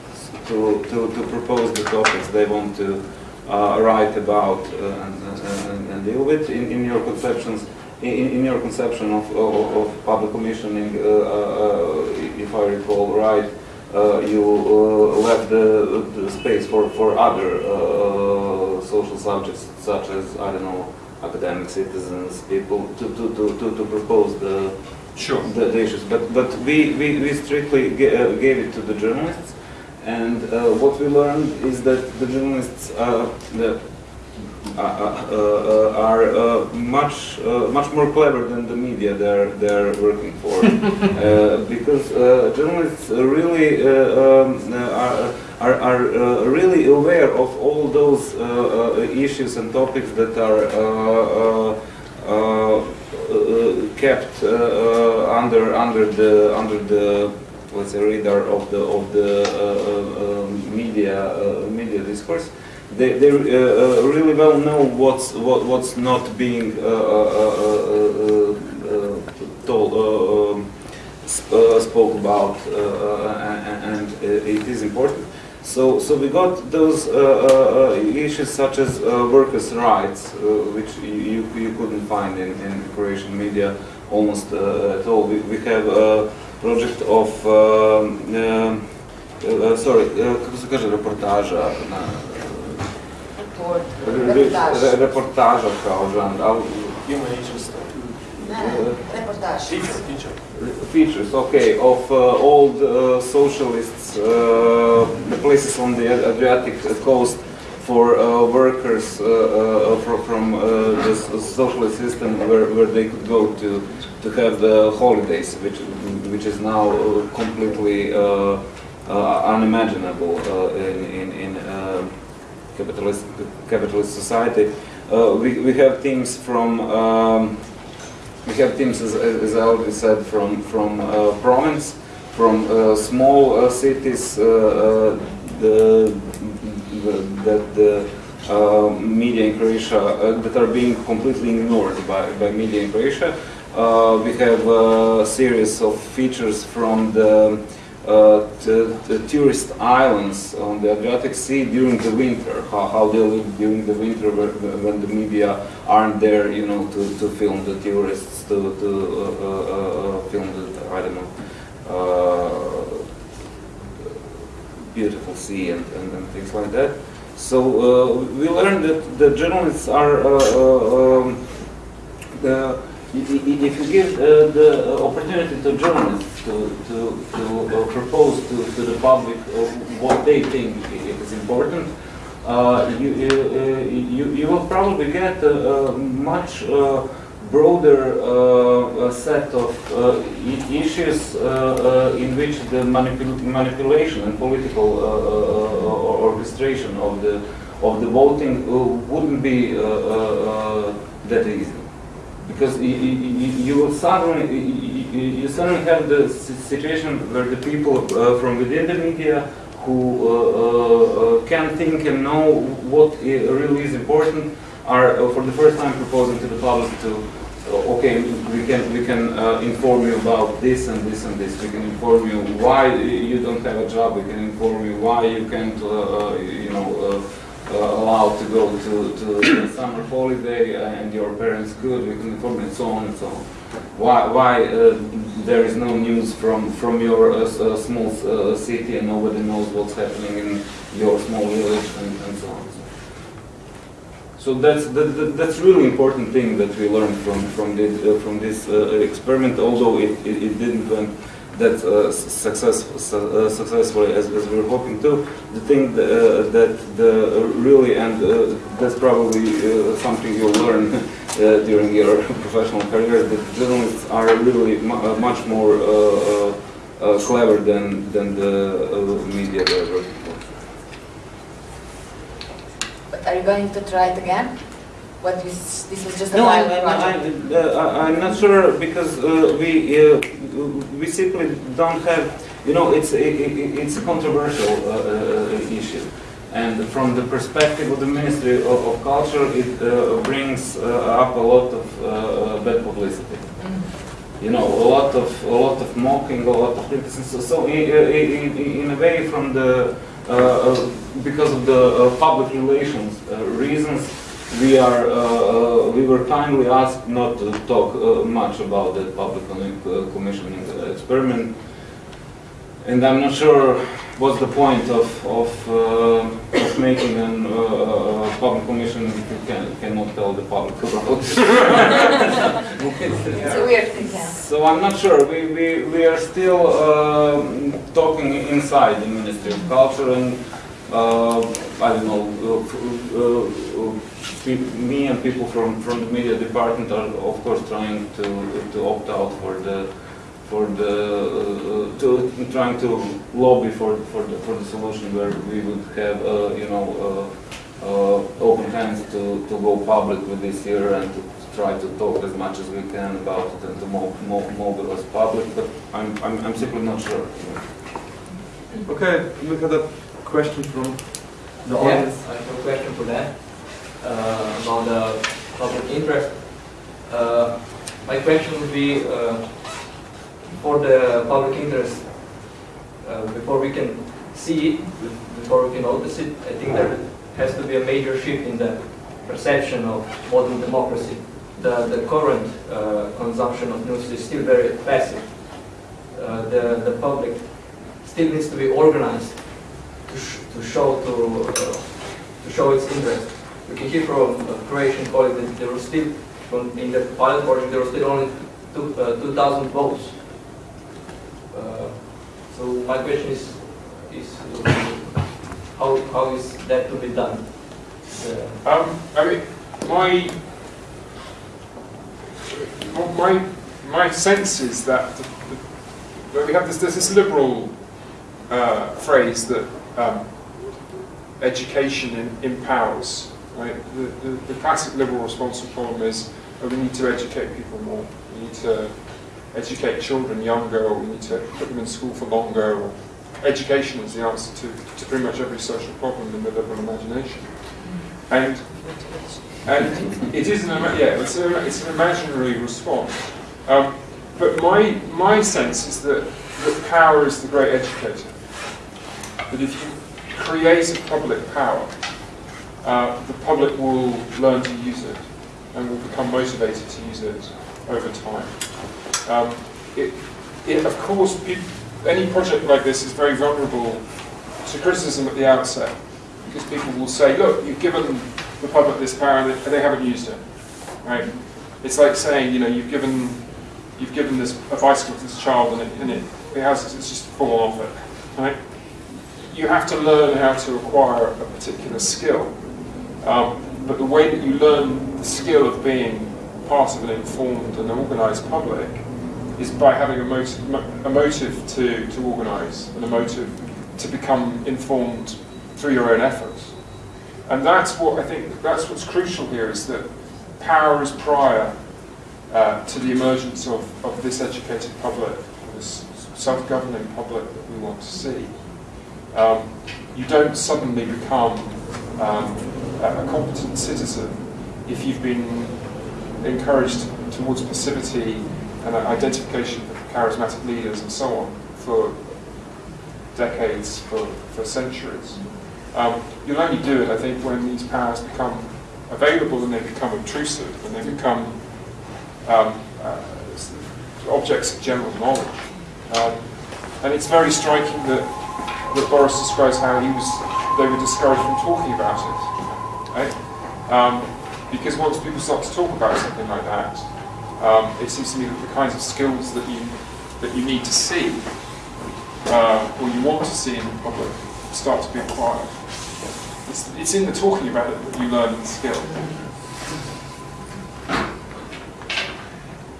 [SPEAKER 5] to, to, to propose the topics they want to uh, write about uh, and, and, and deal with in, in your conceptions. In, in your conception of, of, of public commissioning, uh, uh, if I recall right, uh, you uh, left the, the space for, for other uh, social subjects, such as, I don't know, academic citizens, people, to, to, to, to, to propose the,
[SPEAKER 4] Sure.
[SPEAKER 5] the, the issues. But, but we, we, we strictly ga- uh, gave it to the journalists. And uh, what we learned is that the journalists uh, the, uh, uh, uh, are uh, much uh, much more clever than the media they're they're working for, uh, because uh, journalists really uh, um, are are, are uh, really aware of all those uh, uh, issues and topics that are. Uh, uh, uh, uh, kept uh, uh, under under the under the let's say radar of the of the uh, uh, um, media uh, media discourse. They, they really well know what's what, what's not being told um, sp- spoke about, and, and it is important. So, so we got those uh, uh, issues such as uh, workers' rights, which you, you couldn't find in, in Croatian media almost at all. We, we have a project of, um, um, uh, sorry, uh, kako se kaže reportaža? Na,
[SPEAKER 2] Report,
[SPEAKER 5] re-
[SPEAKER 2] reportaž.
[SPEAKER 5] re- reportaža kao žanr, ali
[SPEAKER 6] Human interest.
[SPEAKER 2] Ne, reportaž.
[SPEAKER 6] Feature, feature.
[SPEAKER 5] features, okay, of uh, old uh, socialists, uh, places on the Adriatic coast for uh, workers uh, uh, fro- from uh, the s- socialist system where, where they could go to, to have the holidays, which, which is now uh, completely uh, uh, unimaginable in, in, in capitalist, capitalist society. We, we have teams from um, we have teams, as, as I already said, from from province, from small cities the, the, that the uh, media in Croatia uh, that are being completely ignored by, by media in Croatia. Uh, we have a series of features from the uh, the, the tourist islands on the Adriatic Sea during the winter, how, how they live during the winter when, the media aren't there, you know, to, to film the tourists, to, to uh, film the, I don't know, beautiful sea and, and, and things like that. So uh, we learned that the journalists are uh, uh, um, the, if you give uh, the opportunity to journalists to, to, to uh, propose to, to the public what they think is important, uh, you, you, uh, you, you will probably get a, a much uh, broader uh, uh, set of uh, issues uh, uh, in which the manipul- manipulation and political uh, uh, uh, orchestration of the of the voting uh, wouldn't be uh, uh, uh, that easy because you, you, suddenly you, suddenly have the situation where the people uh, from within the media who uh, uh, uh, can think and know what really is important are uh, for the first time proposing to the public to okay, we can we can inform you about this and this and this. We can inform you why you don't have a job. We can inform you why you can't, you know, allowed to go to to the summer holiday uh, and your parents could. And so on and so on. Why why uh, there is no news from from your uh, uh, small uh, city and nobody knows what's happening in your small village and, and so on. So that's that, that, that's really important thing that we learned from from this uh, from this uh, experiment. Although it, it, it didn't went that uh, success, su- uh, successfully as, as we were hoping to. The thing that, uh, that the really and uh, that's probably uh, something you'll learn uh, during your professional career that journalists are really mu- much more clever than than the media they.
[SPEAKER 2] But are you going to try it again? What this, this was just a
[SPEAKER 5] No, I,
[SPEAKER 2] project?
[SPEAKER 5] I, I, uh, I'm not sure because uh, we uh, we simply don't have, you know, it's a, it- it's a controversial uh, uh, issue, and from the perspective of the Ministry of, of Culture, it uh, brings uh, up a lot of uh, bad publicity.
[SPEAKER 2] Mhm.
[SPEAKER 5] You know, a lot of a lot of mocking, a lot of criticism. So, so in, in, in a way, from the uh, uh, because of the uh, public relations uh, reasons, we are uh, uh, we were kindly asked not to talk uh, much about that public uh, commissioning uh, experiment, and I'm not sure what's the point of of, uh, of making an uh, uh, public commission if you can, cannot tell the public about.
[SPEAKER 2] It's a weird thing, yeah.
[SPEAKER 5] So I'm not sure. We, we, we are still um talking inside the Ministry of Culture and uh, I don't know. Pe- me and people from, from the media department are of course trying to to opt out for the for the uh, to trying to lobby for for the for the solution where we would have uh, you know uh, uh, open hands to, to go public with this year and to try to talk as much as we can about it and to mo- mo- mobilize public, but I'm, I'm, I'm simply not sure.
[SPEAKER 1] Okay, we had a question from the
[SPEAKER 6] Yeah,
[SPEAKER 1] audience.
[SPEAKER 6] I have a question for that, uh, about the public interest. Uh, My question would be, uh, for the public interest, uh, before we can see it, before we can notice it, I think there has to be a major shift in the perception of modern democracy. The, the current uh, consumption of news is still very passive. The, the public still needs to be organized to, sh- to show to, uh, to show its interest. We can hear from Croatian colleagues that there were still, from, in the pilot project, there were still only two, uh, 2,000 votes. Uh, so my question is, is how, how is that to be done? Uh,
[SPEAKER 4] Um, I mean, my, my, my sense is that the, the, we have this, there's this liberal uh, phrase that um, education in, empowers. Right? The, the, the classic liberal response to the problem is oh, we need to educate people more. We need to educate children younger, or we need to put them in school for longer. Or education is the answer to, to pretty much every social problem in the liberal imagination. And and it is an yeah, it's, it's an imaginary response. Um, but my my sense is that that power is the great educator. That if you create a public power, uh, the public will learn to use it and will become motivated to use it over time. Um, it, it, of course, peop any project like this is very vulnerable to criticism at the outset because people will say, look, you've given the public this power and they, they haven't used it, right? It's like saying, you know, you've given you've given this a bicycle to this child and it, and it, it has it's just fallen off it, right? You have to learn how to acquire a particular skill, um, but the way that you learn the skill of being part of an informed and organised public is by having a motive, a motive to, to organise and a motive to become informed through your own efforts. And that's what I think, that's what's crucial here is that power is prior uh, to the emergence of, of this educated public, this self-governing public that we want to see. Um, you don't suddenly become um, a a competent citizen if you've been encouraged towards passivity and identification of charismatic leaders and so on for decades, for, for centuries. Um, you'll only do it, I think, when these powers become available and they become obtrusive and they become um, uh, objects of general knowledge. Um, and it's very striking that, that Boris describes how he was, they were discouraged from talking about it. Right? Um, because once people start to talk about something like that, um, it seems to me that the kinds of skills that you that you need to see uh, or you want to see in the public start to be acquired. It's, it's in the talking about it that you learn the skill.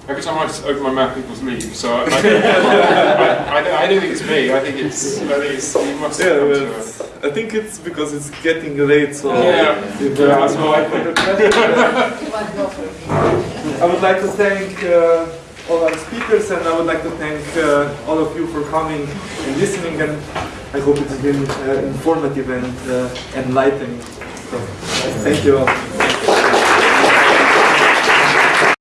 [SPEAKER 4] Every time I open my mouth, people leave. So I, I, I, I, I don't think it's me. I think it's. I think it's. You must have
[SPEAKER 1] Yeah,
[SPEAKER 4] come
[SPEAKER 1] but
[SPEAKER 4] to a-
[SPEAKER 1] I think it's because it's getting late, so
[SPEAKER 4] Yeah.
[SPEAKER 1] if there are no further questions,
[SPEAKER 2] You want to go for me?
[SPEAKER 1] I would like to thank uh, all our speakers and I would like to thank uh, all of you for coming and listening and I hope it's been uh, informative and uh, enlightening. So, thank you all.